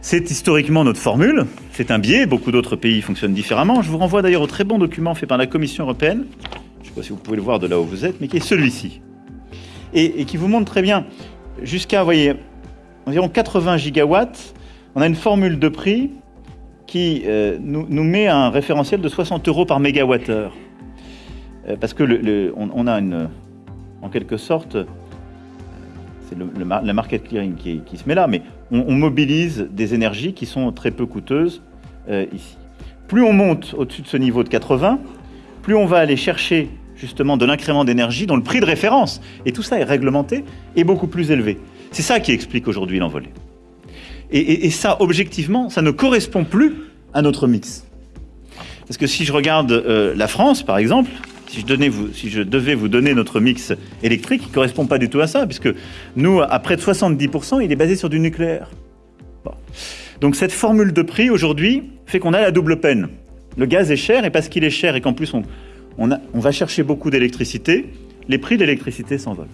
C'est historiquement notre formule, c'est un biais, beaucoup d'autres pays fonctionnent différemment. Je vous renvoie d'ailleurs au très bon document fait par la Commission européenne, je ne sais pas si vous pouvez le voir de là où vous êtes, mais qui est celui-ci. Et, qui vous montre très bien, jusqu'à, voyez, environ 80 gigawatts, on a une formule de prix qui euh, nous, met un référentiel de 60 euros par mégawattheure. Euh, parce que on, a une, en quelque sorte, c'est le, market clearing qui, se met là, mais on, mobilise des énergies qui sont très peu coûteuses euh, ici. Plus on monte au-dessus de ce niveau de 80, plus on va aller chercher justement de l'incrément d'énergie dont le prix de référence, et tout ça est réglementé, est beaucoup plus élevé. C'est ça qui explique aujourd'hui l'envolée. Et, ça, objectivement, ça ne correspond plus à notre mix. Parce que si je regarde euh, la France, par exemple, si je, devais vous donner notre mix électrique, il ne correspond pas du tout à ça, puisque nous, à près de 70%, il est basé sur du nucléaire. Donc cette formule de prix, aujourd'hui, fait qu'on a la double peine. Le gaz est cher, et parce qu'il est cher et qu'en plus on, on, on, va chercher beaucoup d'électricité, les prix de l'électricité s'envolent.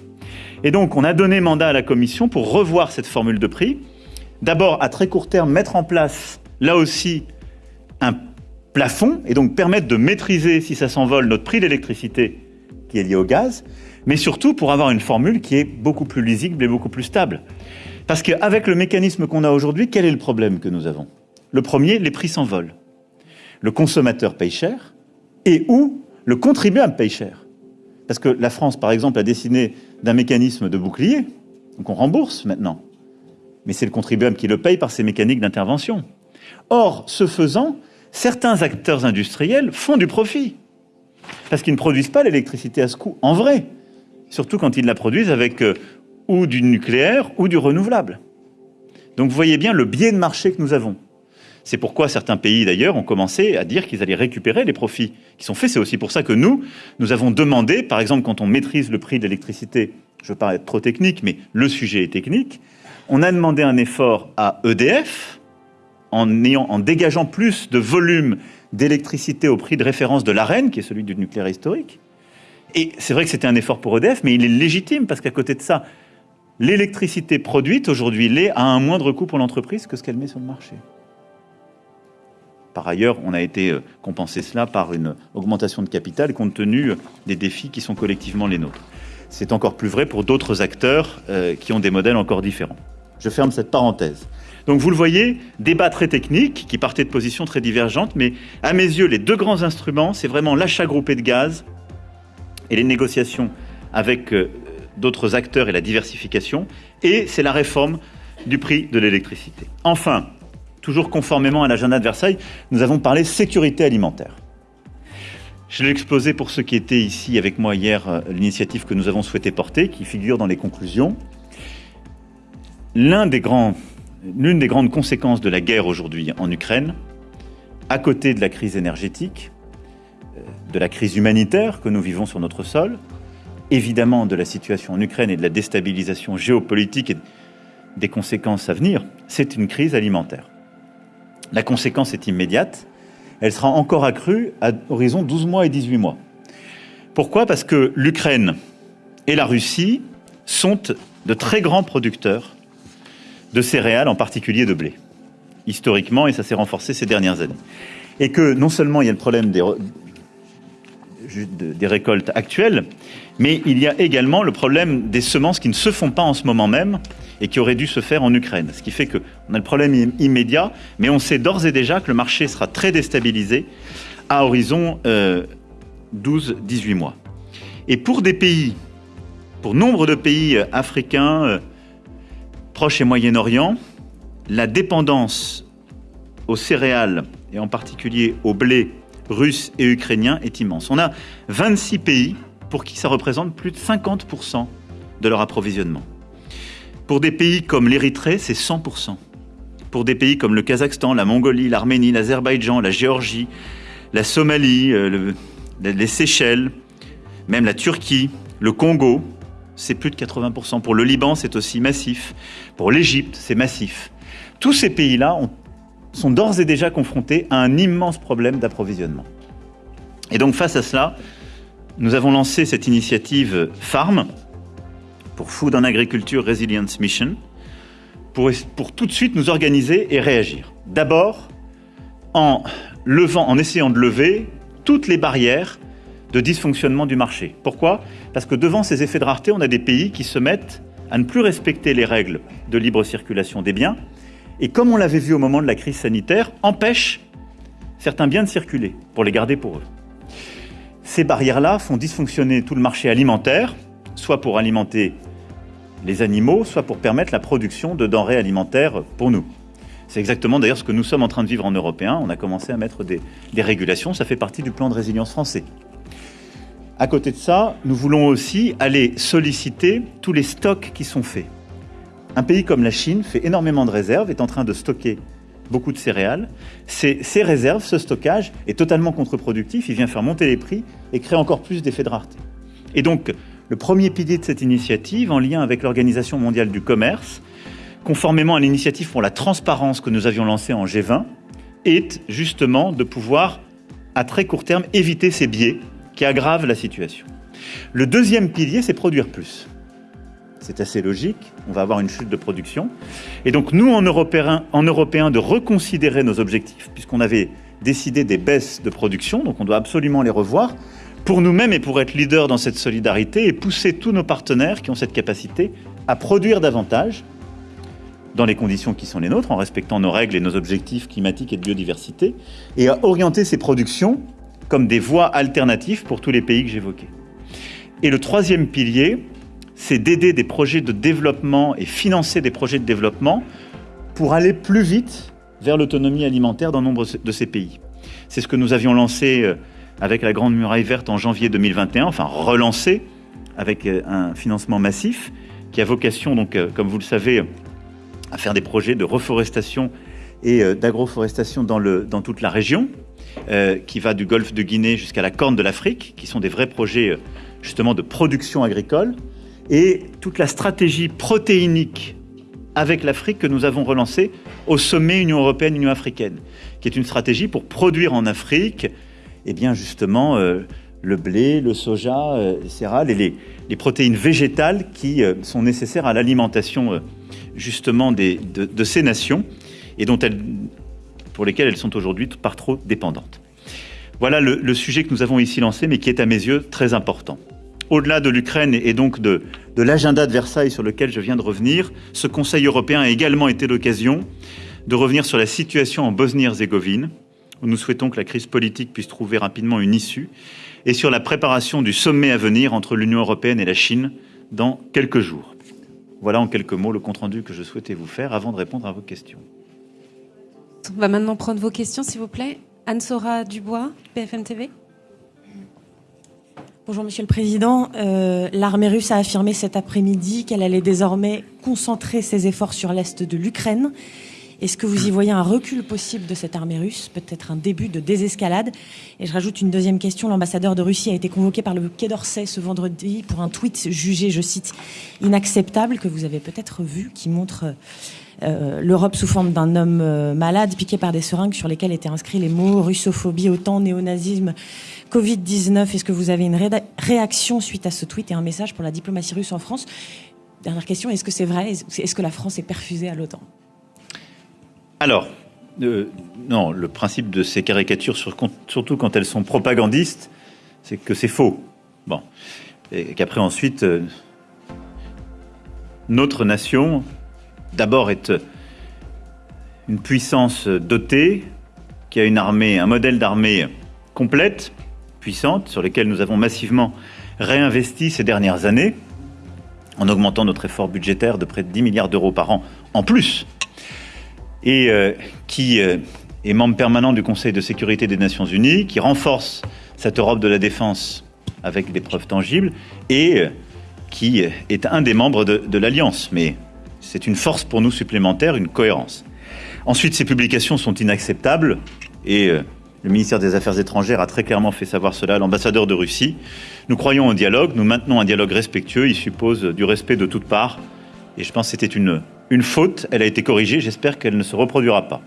Et donc on a donné mandat à la Commission pour revoir cette formule de prix. D'abord, à très court terme, mettre en place, là aussi, un plafond et donc permettre de maîtriser, si ça s'envole, notre prix d'électricité qui est lié au gaz. mais surtout pour avoir une formule qui est beaucoup plus lisible et beaucoup plus stable. Parce qu'avec le mécanisme qu'on a aujourd'hui, quel est le problème que nous avons? Le premier, les prix s'envolent. Le consommateur paye cher et ou le contribuable paye cher. Parce que la France, par exemple, a dessiné d'un mécanisme de bouclier, donc on rembourse maintenant. Mais c'est le contribuable qui le paye par ses mécaniques d'intervention. Or, ce faisant, certains acteurs industriels font du profit. Parce qu'ils ne produisent pas l'électricité à ce coût, en vrai. Surtout quand ils la produisent avec euh, ou du nucléaire ou du renouvelable. Donc vous voyez bien le biais de marché que nous avons. C'est pourquoi certains pays d'ailleurs ont commencé à dire qu'ils allaient récupérer les profits qui sont faits. C'est aussi pour ça que nous, nous avons demandé, par exemple quand on maîtrise le prix de l'électricité, je ne veux pas être trop technique, mais le sujet est technique, on a demandé un effort à EDF en, dégageant plus de volume d'électricité au prix de référence de l'AREN, qui est celui du nucléaire historique. Et c'est vrai que c'était un effort pour EDF, mais il est légitime parce qu'à côté de ça, l'électricité produite aujourd'hui l'est à un moindre coût pour l'entreprise que ce qu'elle met sur le marché. Par ailleurs, on a été euh, compensé cela par une augmentation de capital compte tenu euh, des défis qui sont collectivement les nôtres. C'est encore plus vrai pour d'autres acteurs euh, qui ont des modèles encore différents. Je ferme cette parenthèse. Donc vous le voyez, débat très technique qui partait de positions très divergentes, mais à mes yeux, les deux grands instruments, c'est vraiment l'achat groupé de gaz et les négociations avec d'autres acteurs et la diversification, et c'est la réforme du prix de l'électricité. Enfin, toujours conformément à l'agenda de Versailles, nous avons parlé sécurité alimentaire. Je l'ai exposé pour ceux qui étaient ici avec moi hier, euh, l'initiative que nous avons souhaité porter, qui figure dans les conclusions. L'une des, des grandes conséquences de la guerre aujourd'hui en Ukraine, à côté de la crise énergétique, euh, de la crise humanitaire que nous vivons sur notre sol, évidemment de la situation en Ukraine et de la déstabilisation géopolitique et des conséquences à venir, c'est une crise alimentaire. La conséquence est immédiate. Elle sera encore accrue à horizon 12 mois et 18 mois. Pourquoi? Parce que l'Ukraine et la Russie sont de très grands producteurs de céréales, en particulier de blé, historiquement, et ça s'est renforcé ces dernières années. Et que non seulement il y a le problème des, récoltes actuelles, mais il y a également le problème des semences qui ne se font pas en ce moment même et qui auraient dû se faire en Ukraine. Ce qui fait qu'on a le problème immédiat, mais on sait d'ores et déjà que le marché sera très déstabilisé à horizon 12-18 euh, mois. Et pour des pays, pour nombre de pays euh, africains, proches et Moyen-Orient, la dépendance aux céréales et en particulier au blé russe et ukrainien est immense. On a 26 pays pour qui ça représente plus de 50% de leur approvisionnement. Pour des pays comme l'Érythrée, c'est 100%. Pour des pays comme le Kazakhstan, la Mongolie, l'Arménie, l'Azerbaïdjan, la Géorgie, la Somalie, euh, les Seychelles, même la Turquie, le Congo, c'est plus de 80%. Pour le Liban, c'est aussi massif. Pour l'Égypte, c'est massif. Tous ces pays-là sont d'ores et déjà confrontés à un immense problème d'approvisionnement. Et donc face à cela, nous avons lancé cette initiative FARM, pour Food and Agriculture Resilience Mission, pour, tout de suite nous organiser et réagir. D'abord, en levant, en essayant de lever toutes les barrières de dysfonctionnement du marché. Pourquoi? Parce que devant ces effets de rareté, on a des pays qui se mettent à ne plus respecter les règles de libre circulation des biens, et comme on l'avait vu au moment de la crise sanitaire, empêchent certains biens de circuler pour les garder pour eux. Ces barrières-là font dysfonctionner tout le marché alimentaire, soit pour alimenter les animaux, soit pour permettre la production de denrées alimentaires pour nous. C'est exactement d'ailleurs ce que nous sommes en train de vivre en européen. On a commencé à mettre des, régulations, ça fait partie du plan de résilience français. À côté de ça, nous voulons aussi aller solliciter tous les stocks qui sont faits. Un pays comme la Chine fait énormément de réserves, est en train de stocker beaucoup de céréales. Ces, réserves, ce stockage est totalement contre-productif, il vient faire monter les prix et créer encore plus d'effets de rareté. Et donc, le premier pilier de cette initiative, en lien avec l'Organisation mondiale du commerce, conformément à l'initiative pour la transparence que nous avions lancée en G20, est justement de pouvoir, à très court terme, éviter ces biais qui aggravent la situation. Le deuxième pilier, c'est produire plus. C'est assez logique, on va avoir une chute de production. Et donc nous, en Européens, en Européen, de reconsidérer nos objectifs, puisqu'on avait décidé des baisses de production, donc on doit absolument les revoir. pour nous-mêmes et pour être leader dans cette solidarité et pousser tous nos partenaires qui ont cette capacité à produire davantage dans les conditions qui sont les nôtres, en respectant nos règles et nos objectifs climatiques et de biodiversité, et à orienter ces productions comme des voies alternatives pour tous les pays que j'évoquais. Et le troisième pilier, c'est d'aider des projets de développement et financer des projets de développement pour aller plus vite vers l'autonomie alimentaire dans nombre de ces pays. C'est ce que nous avions lancé euh, avec la Grande Muraille Verte en janvier 2021, enfin relancé avec euh, un financement massif qui a vocation, donc, euh, comme vous le savez, à faire des projets de reforestation et d'agroforestation dans, dans toute la région, qui va du golfe de Guinée jusqu'à la Corne de l'Afrique, qui sont des vrais projets justement de production agricole, et toute la stratégie protéinique avec l'Afrique que nous avons relancée au sommet Union européenne-Union africaine, qui est une stratégie pour produire en Afrique, eh bien justement, euh, le blé, le soja, euh, les céréales et les, protéines végétales qui euh, sont nécessaires à l'alimentation justement de, ces nations et dont elles, pour lesquelles elles sont aujourd'hui par trop dépendantes. Voilà le sujet que nous avons ici lancé, mais qui est à mes yeux très important au-delà de l'Ukraine et donc de, l'agenda de Versailles sur lequel je viens de revenir, ce Conseil européen a également été l'occasion de revenir sur la situation en Bosnie-Herzégovine, où nous souhaitons que la crise politique puisse trouver rapidement une issue, et sur la préparation du sommet à venir entre l'Union européenne et la Chine dans quelques jours. Voilà en quelques mots le compte-rendu que je souhaitais vous faire avant de répondre à vos questions. On va maintenant prendre vos questions, s'il vous plaît. Anne-Sora Dubois, BFM TV. Bonjour Monsieur le Président. Euh, l'armée russe a affirmé cet après-midi qu'elle allait désormais concentrer ses efforts sur l'est de l'Ukraine. Est-ce que vous y voyez un recul possible de cette armée russe, peut-être un début de désescalade? Et je rajoute une deuxième question. L'ambassadeur de Russie a été convoqué par le Quai d'Orsay ce vendredi pour un tweet jugé, je cite, inacceptable, que vous avez peut-être vu, qui montre euh, l'Europe sous forme d'un homme euh, malade piqué par des seringues sur lesquelles étaient inscrits les mots russophobie, OTAN, néonazisme, Covid-19, est-ce que vous avez une réaction suite à ce tweet et un message pour la diplomatie russe en France? Dernière question, est-ce que c'est vrai? Est-ce que la France est perfusée à l'OTAN? Alors, euh, non, le principe de ces caricatures, surtout quand elles sont propagandistes, c'est que c'est faux. Bon. Et qu'après, ensuite, notre nation, d'abord, est une puissance dotée, qui a une armée, un modèle d'armée complète, puissantes sur lesquelles nous avons massivement réinvesti ces dernières années, en augmentant notre effort budgétaire de près de 10 milliards d'euros par an en plus, et euh, qui euh, est membre permanent du Conseil de sécurité des Nations Unies, qui renforce cette Europe de la défense avec des preuves tangibles, et euh, qui est un des membres de, de l'Alliance. Mais c'est une force pour nous supplémentaire, une cohérence. Ensuite, ces publications sont inacceptables, et le ministère des Affaires étrangères a très clairement fait savoir cela à l'ambassadeur de Russie. Nous croyons au dialogue, nous maintenons un dialogue respectueux, il suppose du respect de toutes parts. Et je pense que c'était une, faute, elle a été corrigée, j'espère qu'elle ne se reproduira pas.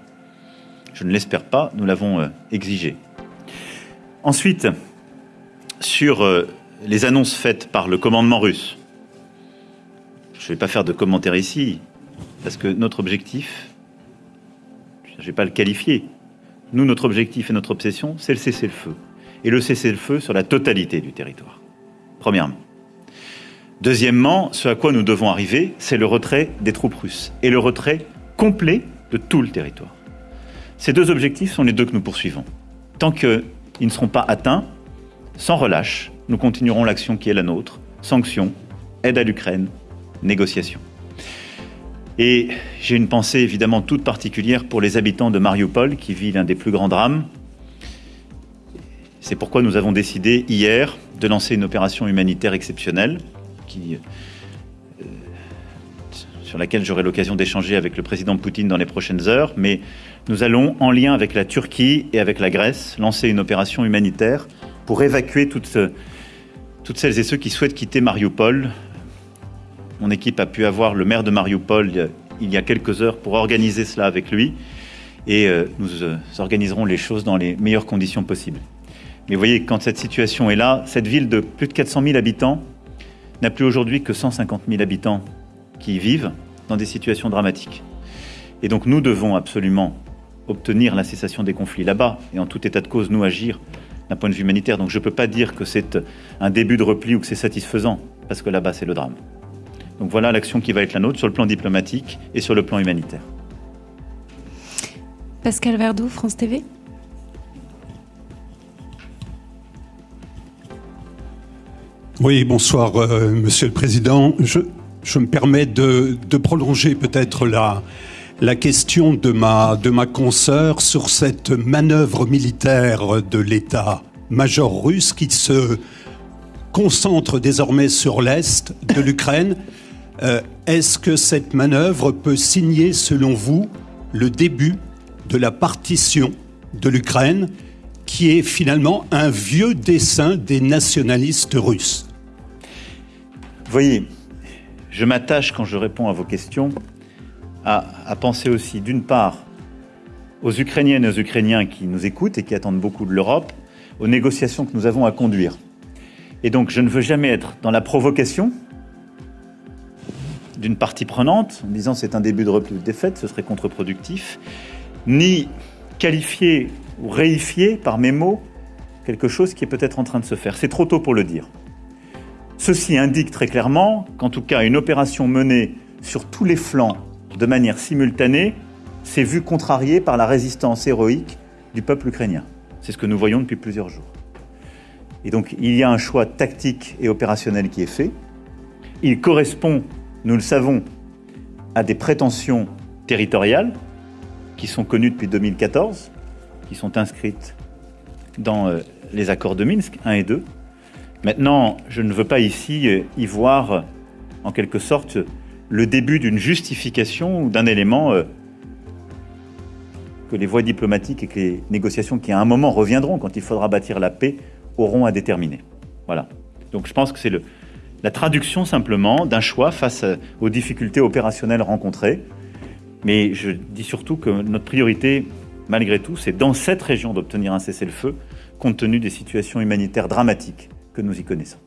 Je ne l'espère pas, nous l'avons euh, exigé. Ensuite, sur euh, les annonces faites par le commandement russe, je ne vais pas faire de commentaire ici, parce que notre objectif, je ne vais pas le qualifier, nous, notre objectif et notre obsession, c'est le cessez-le-feu. Et le cessez-le-feu sur la totalité du territoire. Premièrement. Deuxièmement, ce à quoi nous devons arriver, c'est le retrait des troupes russes et le retrait complet de tout le territoire. Ces deux objectifs sont les deux que nous poursuivons. Tant qu'ils ne seront pas atteints, sans relâche, nous continuerons l'action qui est la nôtre, sanctions, aide à l'Ukraine, négociations. Et j'ai une pensée évidemment toute particulière pour les habitants de Mariupol qui vivent l'un des plus grands drames. C'est pourquoi nous avons décidé hier de lancer une opération humanitaire exceptionnelle euh, sur laquelle j'aurai l'occasion d'échanger avec le président Poutine dans les prochaines heures. Mais nous allons, en lien avec la Turquie et avec la Grèce, lancer une opération humanitaire pour évacuer toutes, toutes celles et ceux qui souhaitent quitter Mariupol mon équipe a pu avoir le maire de Mariupol il y a quelques heures pour organiser cela avec lui. Et euh, nous euh, organiserons les choses dans les meilleures conditions possibles. Mais vous voyez, quand cette situation est là, cette ville de plus de 400 000 habitants n'a plus aujourd'hui que 150 000 habitants qui y vivent dans des situations dramatiques. Et donc nous devons absolument obtenir la cessation des conflits là-bas et en tout état de cause nous agir d'un point de vue humanitaire. Donc je ne peux pas dire que c'est un début de repli ou que c'est satisfaisant, parce que là-bas, c'est le drame. Donc voilà l'action qui va être la nôtre sur le plan diplomatique et sur le plan humanitaire. Pascal Verdoux, France TV. Oui, bonsoir, euh, Monsieur le Président. Je, je me permets de, de prolonger peut-être la, la question de ma, de ma consoeur sur cette manœuvre militaire de l'État-major russe qui se concentre désormais sur l'Est de l'Ukraine. Euh, Est-ce que cette manœuvre peut signer, selon vous, le début de la partition de l'Ukraine, qui est finalement un vieux dessin des nationalistes russes? Vous voyez, je m'attache quand je réponds à vos questions à, à penser aussi, d'une part, aux Ukrainiennes et aux Ukrainiens qui nous écoutent et qui attendent beaucoup de l'Europe, aux négociations que nous avons à conduire. Et donc, je ne veux jamais être dans la provocation d'une partie prenante, en disant c'est un début de repli de défaite, ce serait contre-productif, ni qualifier ou réifier par mes mots quelque chose qui est peut-être en train de se faire. C'est trop tôt pour le dire. Ceci indique très clairement qu'en tout cas une opération menée sur tous les flancs de manière simultanée s'est vue contrariée par la résistance héroïque du peuple ukrainien. C'est ce que nous voyons depuis plusieurs jours. Et donc il y a un choix tactique et opérationnel qui est fait. Il correspond, nous le savons, à des prétentions territoriales qui sont connues depuis 2014, qui sont inscrites dans euh, les accords de Minsk 1 et 2. Maintenant, je ne veux pas ici euh, y voir, en quelque sorte, le début d'une justification ou d'un élément euh, que les voies diplomatiques et que les négociations qui à un moment reviendront quand il faudra bâtir la paix auront à déterminer. Voilà. Donc je pense que c'est le, la traduction simplement d'un choix face aux difficultés opérationnelles rencontrées. Mais je dis surtout que notre priorité, malgré tout, c'est dans cette région d'obtenir un cessez-le-feu, compte tenu des situations humanitaires dramatiques que nous y connaissons.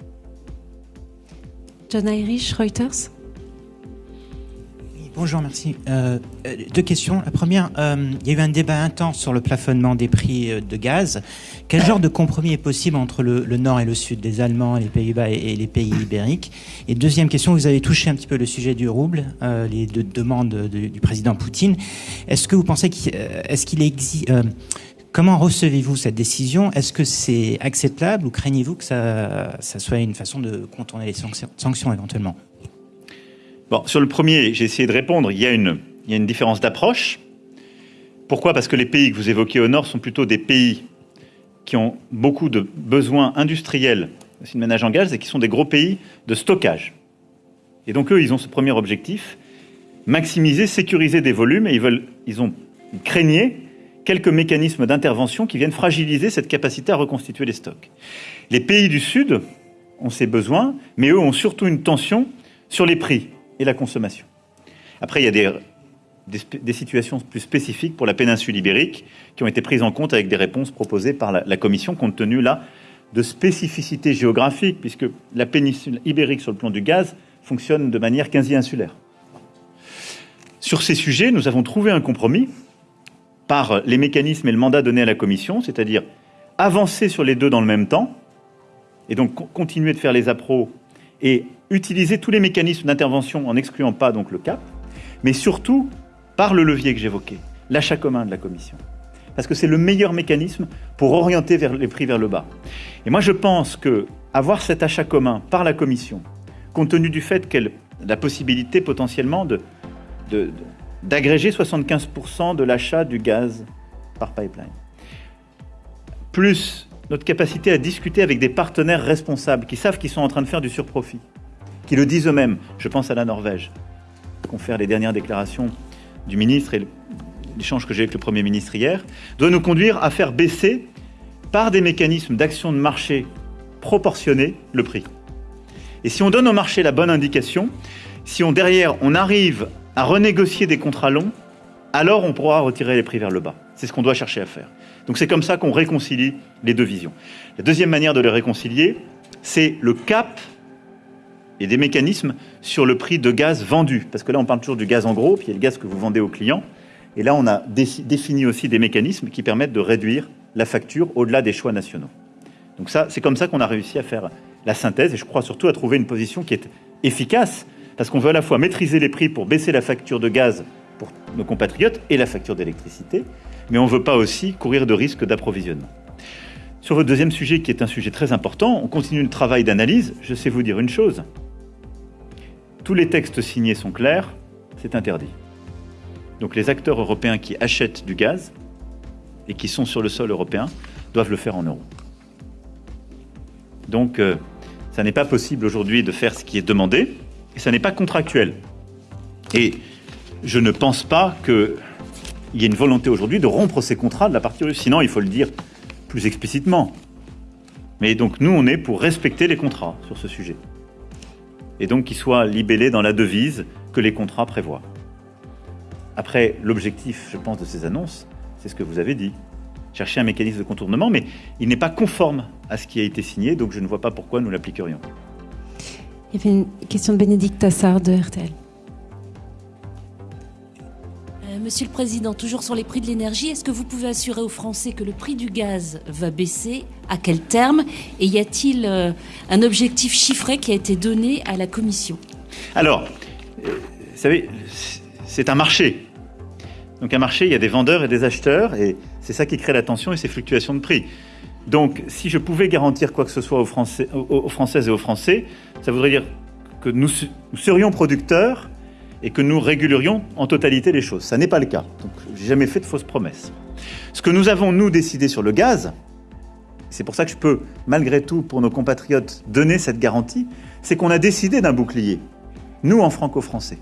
John Irish, Reuters? Bonjour, merci. Euh, euh, deux questions. La première, euh, il y a eu un débat intense sur le plafonnement des prix de gaz. Quel genre de compromis est possible entre le, nord et le sud, les Allemands, les Pays-Bas et, les pays ibériques? Et deuxième question, vous avez touché un petit peu le sujet du rouble, les deux demandes de, du président Poutine. Est-ce que vous pensez qu'il existe Comment recevez-vous cette décision? Est-ce que c'est acceptable ou craignez-vous que ça, soit une façon de contourner les sanctions éventuellement? Sur le premier, j'ai essayé de répondre. Il y a une, il y a une différence d'approche. Pourquoi? Parce que les pays que vous évoquez au nord sont plutôt des pays qui ont beaucoup de besoins industriels aussi de ménage en gaz et qui sont des gros pays de stockage. Et donc eux, ils ont ce premier objectif maximiser, sécuriser des volumes et ils veulent, ils ont ils craignaient quelques mécanismes d'intervention qui viennent fragiliser cette capacité à reconstituer les stocks. Les pays du Sud ont ces besoins, mais eux ont surtout une tension sur les prix et la consommation. Après, il y a des, situations plus spécifiques pour la péninsule ibérique qui ont été prises en compte avec des réponses proposées par la, Commission, compte tenu là de spécificités géographiques, puisque la péninsule ibérique sur le plan du gaz fonctionne de manière quasi-insulaire. Sur ces sujets, nous avons trouvé un compromis par les mécanismes et le mandat donné à la Commission, c'est-à-dire avancer sur les deux dans le même temps, et donc continuer de faire les appros et utiliser tous les mécanismes d'intervention en n'excluant pas donc le cap, mais surtout par le levier que j'évoquais, l'achat commun de la Commission. Parce que c'est le meilleur mécanisme pour orienter les prix vers le bas. Et moi je pense que avoir cet achat commun par la Commission, compte tenu du fait qu'elle a la possibilité potentiellement d'agréger 75% de l'achat du gaz par pipeline, plus notre capacité à discuter avec des partenaires responsables qui savent qu'ils sont en train de faire du surprofit, qui le disent eux-mêmes. Je pense à la Norvège, confère les dernières déclarations du ministre et l'échange que j'ai avec le Premier ministre hier, doit nous conduire à faire baisser, par des mécanismes d'action de marché proportionnés, le prix. Et si on donne au marché la bonne indication, si on derrière on arrive à renégocier des contrats longs, alors on pourra retirer les prix vers le bas. C'est ce qu'on doit chercher à faire. Donc c'est comme ça qu'on réconcilie les deux visions. La deuxième manière de les réconcilier, c'est le cap et des mécanismes sur le prix de gaz vendu. Parce que là, on parle toujours du gaz en gros, puis il y a le gaz que vous vendez aux clients. Et là, on a défini aussi des mécanismes qui permettent de réduire la facture au-delà des choix nationaux. Donc ça, c'est comme ça qu'on a réussi à faire la synthèse et je crois surtout à trouver une position qui est efficace parce qu'on veut à la fois maîtriser les prix pour baisser la facture de gaz pour nos compatriotes et la facture d'électricité, mais on ne veut pas aussi courir de risques d'approvisionnement. Sur votre deuxième sujet, qui est un sujet très important, on continue le travail d'analyse. Je sais vous dire une chose. Tous les textes signés sont clairs, c'est interdit. Donc les acteurs européens qui achètent du gaz et qui sont sur le sol européen doivent le faire en euros. Donc, euh, ça n'est pas possible aujourd'hui de faire ce qui est demandé, et ça n'est pas contractuel. Et je ne pense pas qu'il y ait une volonté aujourd'hui de rompre ces contrats de la partie russe. Sinon, il faut le dire plus explicitement. Mais donc, nous, on est pour respecter les contrats sur ce sujet. Et donc, qu'ils soient libellés dans la devise que les contrats prévoient. Après, l'objectif, je pense, de ces annonces, c'est ce que vous avez dit. Chercher un mécanisme de contournement, mais il n'est pas conforme à ce qui a été signé, donc je ne vois pas pourquoi nous l'appliquerions. Il y avait une question de Bénédicte Tassard de RTL. Euh, Monsieur le Président, toujours sur les prix de l'énergie, est-ce que vous pouvez assurer aux Français que le prix du gaz va baisser? À quel terme? Et y a-t-il euh, un objectif chiffré qui a été donné à la Commission? Alors, euh, vous savez, c'est un marché. Donc un marché, il y a des vendeurs et des acheteurs, et c'est ça qui crée la tension et ces fluctuations de prix. Donc si je pouvais garantir quoi que ce soit aux, Français, Françaises et aux Français, ça voudrait dire que nous serions producteurs et que nous régulerions en totalité les choses. Ça n'est pas le cas. Donc j'ai jamais fait de fausses promesses. Ce que nous avons, nous, décidé sur le gaz, c'est pour ça que je peux, malgré tout, pour nos compatriotes, donner cette garantie, c'est qu'on a décidé d'un bouclier. Nous, en franco-français.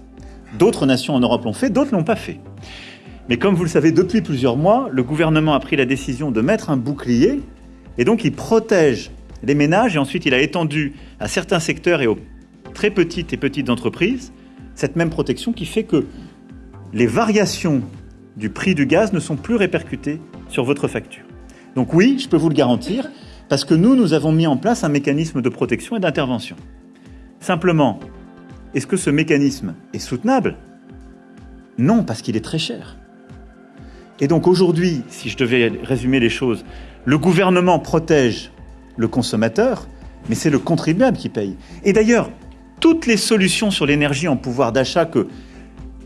D'autres nations en Europe l'ont fait, d'autres l'ont pas fait. Mais comme vous le savez, depuis plusieurs mois, le gouvernement a pris la décision de mettre un bouclier, et donc il protège les ménages, et ensuite il a étendu à certains secteurs et aux très petites et petites entreprises cette même protection qui fait que les variations du prix du gaz ne sont plus répercutées sur votre facture. Donc oui, je peux vous le garantir, parce que nous, nous avons mis en place un mécanisme de protection et d'intervention. Simplement, est-ce que ce mécanisme est soutenable? Non, parce qu'il est très cher. Et donc aujourd'hui, si je devais résumer les choses, le gouvernement protège le consommateur, mais c'est le contribuable qui paye. Et d'ailleurs, toutes les solutions sur l'énergie en pouvoir d'achat que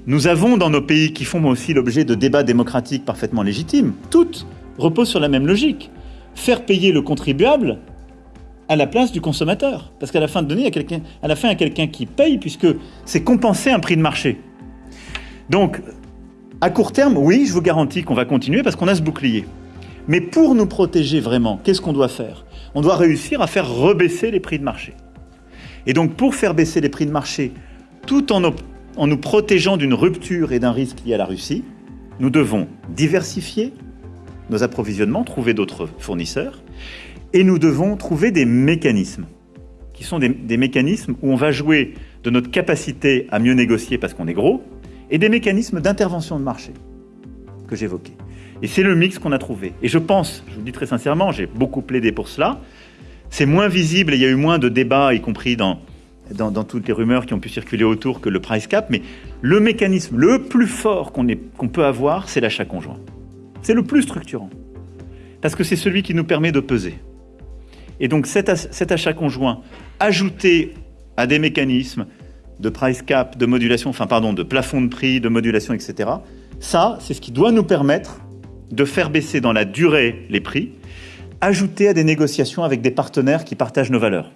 nous avons dans nos pays qui font aussi l'objet de débats démocratiques parfaitement légitimes, toutes reposent sur la même logique. Faire payer le contribuable à la place du consommateur. Parce qu'à la fin de donner, à la fin, il y a quelqu'un qui paye puisque c'est compenser un prix de marché. Donc, à court terme, oui, je vous garantis qu'on va continuer parce qu'on a ce bouclier. Mais pour nous protéger vraiment, qu'est-ce qu'on doit faire? On doit réussir à faire rebaisser les prix de marché. Et donc, pour faire baisser les prix de marché, tout en, nous protégeant d'une rupture et d'un risque lié à la Russie, nous devons diversifier nos approvisionnements, trouver d'autres fournisseurs, et nous devons trouver des mécanismes, qui sont des, des, mécanismes où on va jouer de notre capacité à mieux négocier parce qu'on est gros, et des mécanismes d'intervention de marché que j'évoquais. Et c'est le mix qu'on a trouvé. Et je pense, je vous le dis très sincèrement, j'ai beaucoup plaidé pour cela, c'est moins visible et il y a eu moins de débats, y compris dans, dans, toutes les rumeurs qui ont pu circuler autour que le price cap, mais le mécanisme le plus fort qu'on qu'on peut avoir, c'est l'achat conjoint. C'est le plus structurant. Parce que c'est celui qui nous permet de peser. Et donc cet, cet achat conjoint, ajouté à des mécanismes de price cap, de modulation, enfin pardon, de plafond de prix, de modulation, etc., ça, c'est ce qui doit nous permettre de faire baisser dans la durée les prix, ajouté à des négociations avec des partenaires qui partagent nos valeurs.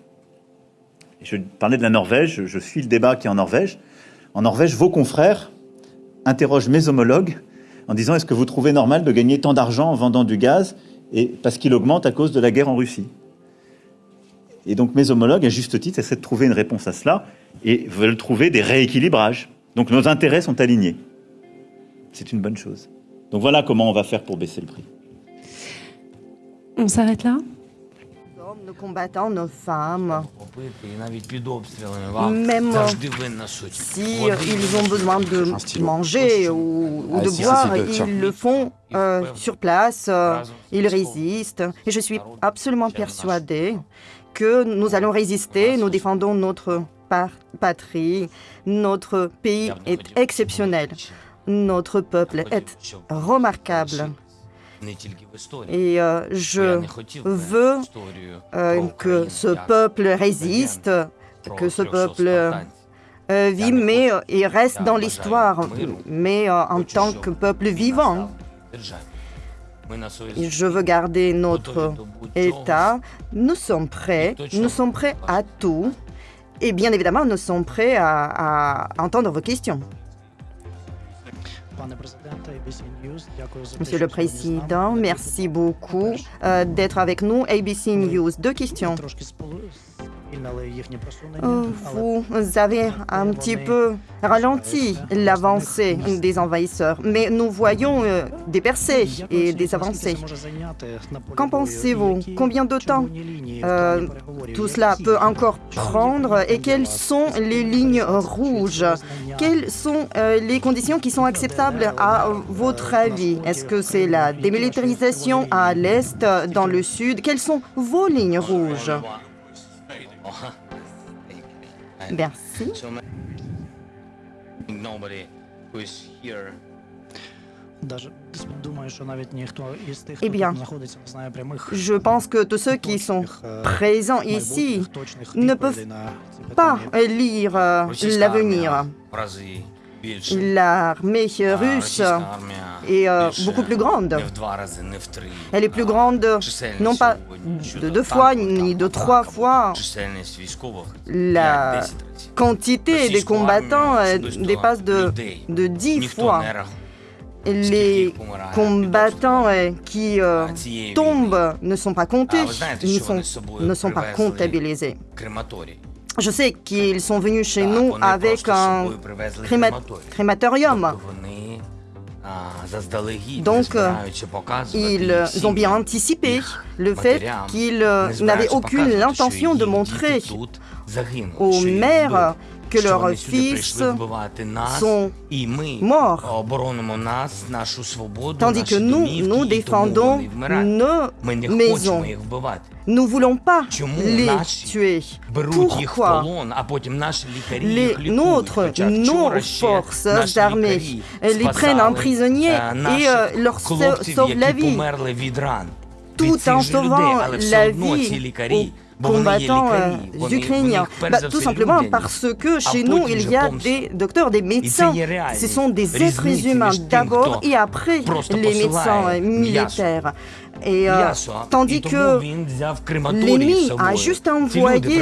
Je parlais de la Norvège, je suis le débat qui est en Norvège. En Norvège, vos confrères interrogent mes homologues en disant est-ce que vous trouvez normal de gagner tant d'argent en vendant du gaz et parce qu'il augmente à cause de la guerre en Russie? Et donc mes homologues, à juste titre, essaient de trouver une réponse à cela et veulent trouver des rééquilibrages. Donc nos intérêts sont alignés. C'est une bonne chose. Donc voilà comment on va faire pour baisser le prix. On s'arrête là nos combattants, nos femmes, même si ils ont besoin de manger ou, ou de boire, ils le font euh, sur place, euh, ils résistent. Et je suis absolument persuadée que nous allons résister, nous défendons notre patrie, notre pays est exceptionnel, notre peuple est remarquable. Et euh, je veux euh, que ce peuple résiste, que ce peuple vit, mais il reste dans l'histoire, mais en tant que peuple vivant. Je veux garder notre État. Nous sommes prêts, nous sommes prêts à tout. Et bien évidemment, nous sommes prêts à, à entendre vos questions. Monsieur le Président, merci beaucoup euh, d'être avec nous. ABC News, deux questions. Euh, Vous avez un petit peu ralenti l'avancée des envahisseurs, mais nous voyons euh, des percées et des avancées. Qu'en pensez-vous Combien de temps euh, tout cela peut encore prendre et quelles sont les lignes rouges Quelles sont euh, les conditions qui sont acceptables à votre avis Est-ce que c'est la démilitarisation à l'est, dans le sud Quelles sont vos lignes rouges Merci. Eh bien, je pense que tous ceux qui sont présents ici ne peuvent pas lire l'avenir. L'armée russe est euh, beaucoup plus grande. Elle est plus grande, non pas de deux fois, ni de trois fois. La quantité des combattants dépasse de, de dix fois. Les combattants qui euh, tombent ne sont pas comptés, ne sont, ne sont pas comptabilisés. Je sais qu'ils sont venus chez nous avec un créma crématorium. Donc, ils ont bien anticipé le fait qu'ils n'avaient aucune intention de montrer aux maires que leurs fils sont morts, tandis que nous, nous défendons nos maisons. Nous ne voulons pas les tuer? Pourquoi les nôtres, nos forces armées, les prennent en prisonnier et euh, leur sauvent la vie, tout en sauvant la vie aux combattants euh, ukrainiens. bah, Tout simplement parce que chez nous, il y a des docteurs, des médecins. Ce sont des êtres humains d'abord et après les médecins euh, militaires. Et euh, tandis que l'ennemi a juste envoyé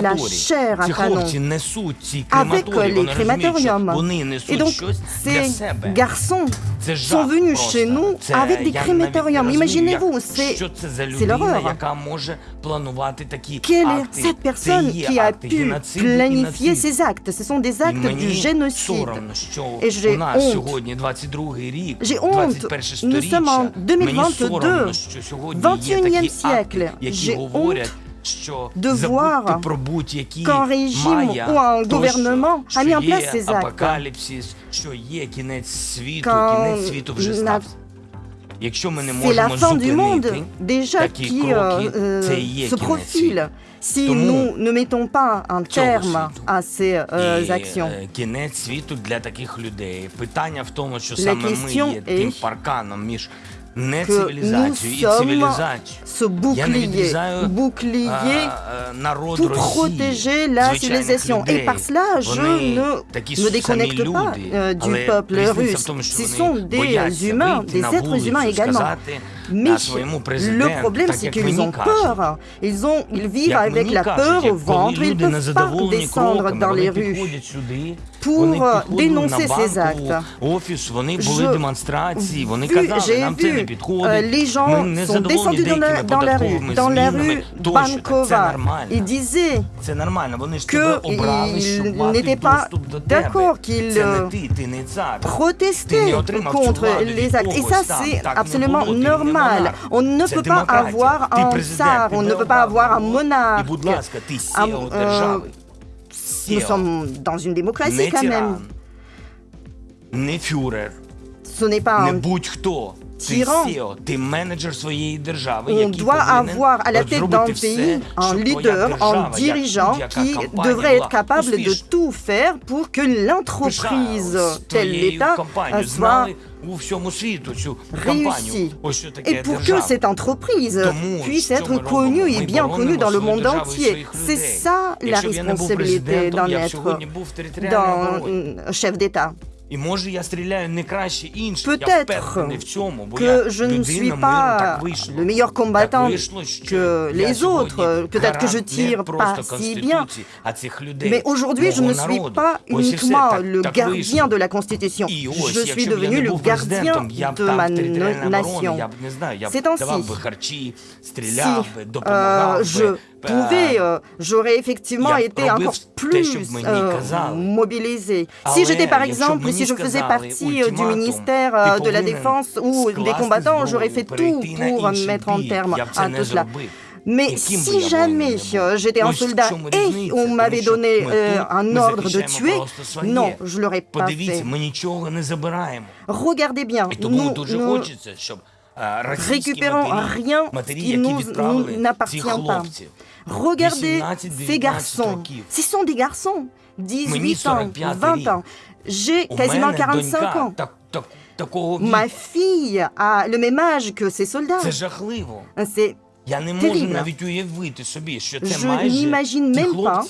la chair à canon avec les crématoriums. Et donc, ces garçons sont venus chez nous avec des crématoriums. Imaginez-vous, c'est l'horreur. Quelle est cette personne qui a pu planifier ces actes? Ce sont des actes du génocide. Et j'ai honte. J'ai honte. Nous sommes en 2022, 21e siècle. J'ai honte de voir qu'un régime ou un gouvernement a mis en place ces actes. Quand c'est la fin du monde déjà qui euh, euh, se profile si nous ne mettons pas un terme à ces euh, actions. La question est que nous sommes ce bouclier, bouclier pour protéger la civilisation. Et par cela, je ne me déconnecte pas euh, du peuple russe. Ce sont des humains, des êtres humains également. Mais le problème, c'est qu'ils ont peur. Ils, ont, ils vivent avec la peur au ventre. Ils ne peuvent pas descendre dans les rues pour dénoncer ces actes. J'ai vu, euh, les gens sont descendus dans la, dans la rue, dans la rue Bankova. Ils disaient qu'ils n'étaient pas d'accord, qu'ils protestaient contre les actes. Et ça, c'est absolument normal. On ne peut pas avoir un tsar, on ne peut pas avoir un monarque. Un, euh, nous sommes dans une démocratie quand même. Ce n'est pas un tyran. On doit avoir à la tête d'un pays un leader, un dirigeant qui devrait être capable de tout faire pour que l'entreprise, tel l'État, soit réussi. Et pour que cette entreprise puisse être connue et bien connue dans le monde entier, c'est ça la responsabilité d'un être, d'un chef d'État. Peut-être que je ne suis pas le meilleur combattant que les autres, peut-être que je tire pas si bien, mais aujourd'hui je ne suis pas uniquement le gardien de la Constitution, je suis devenu le gardien de ma nation. C'est ainsi. Si euh, je pouvais, euh, j'aurais effectivement été encore plus euh, mobilisé. Si j'étais par exemple, si je faisais partie euh, du ministère de la Défense ou des combattants, j'aurais fait tout pour mettre en terme à tout cela. Mais si jamais j'étais un soldat et on m'avait donné un ordre de tuer, non, je ne l'aurais pas fait. Regardez bien, nous, nous récupérons rien qui nous n'appartient pas. Regardez ces garçons. Ce sont des garçons. 18 ans, 20 ans. J'ai quasiment 45 ans. Ma fille a le même âge que ces soldats. C'est terrible. Je n'imagine même pas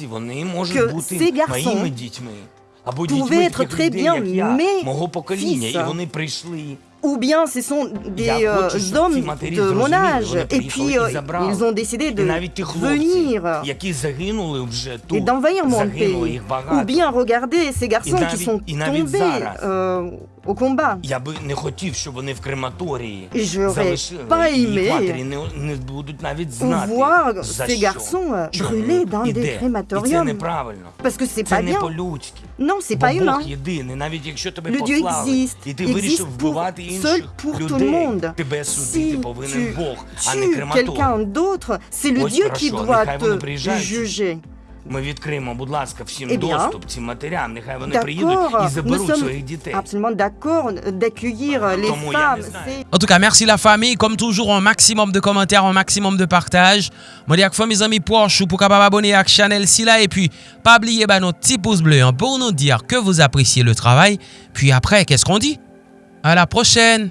que ces garçons pouvaient être très bien mes fils ou bien ce sont des euh, hommes de mon âge, et puis euh, ils ont décidé de venir et d'envahir mon pays. Ou bien regardez ces garçons qui sont tombés euh, au combat. J'aurais pas aimé voir ces garçons brûler dans des crématoriums. Parce que c'est pas bien. Non, c'est pas humain. Le Dieu existe. Existe pour, seul pour tout le monde. Si tu tues quelqu'un d'autre, c'est le Dieu qui doit te juger. Eh bien, d'accord, nous sommes absolument d'accord d'accueillir les femmes. En tout cas, merci la famille. Comme toujours, un maximum de commentaires, un maximum de partage. Moi, dis à mes amis Porsche pour capable abonner à la chaîne là et puis pas oublier bah, notre petit pouce bleu hein, pour nous dire que vous appréciez le travail. Puis après, qu'est-ce qu'on dit? À la prochaine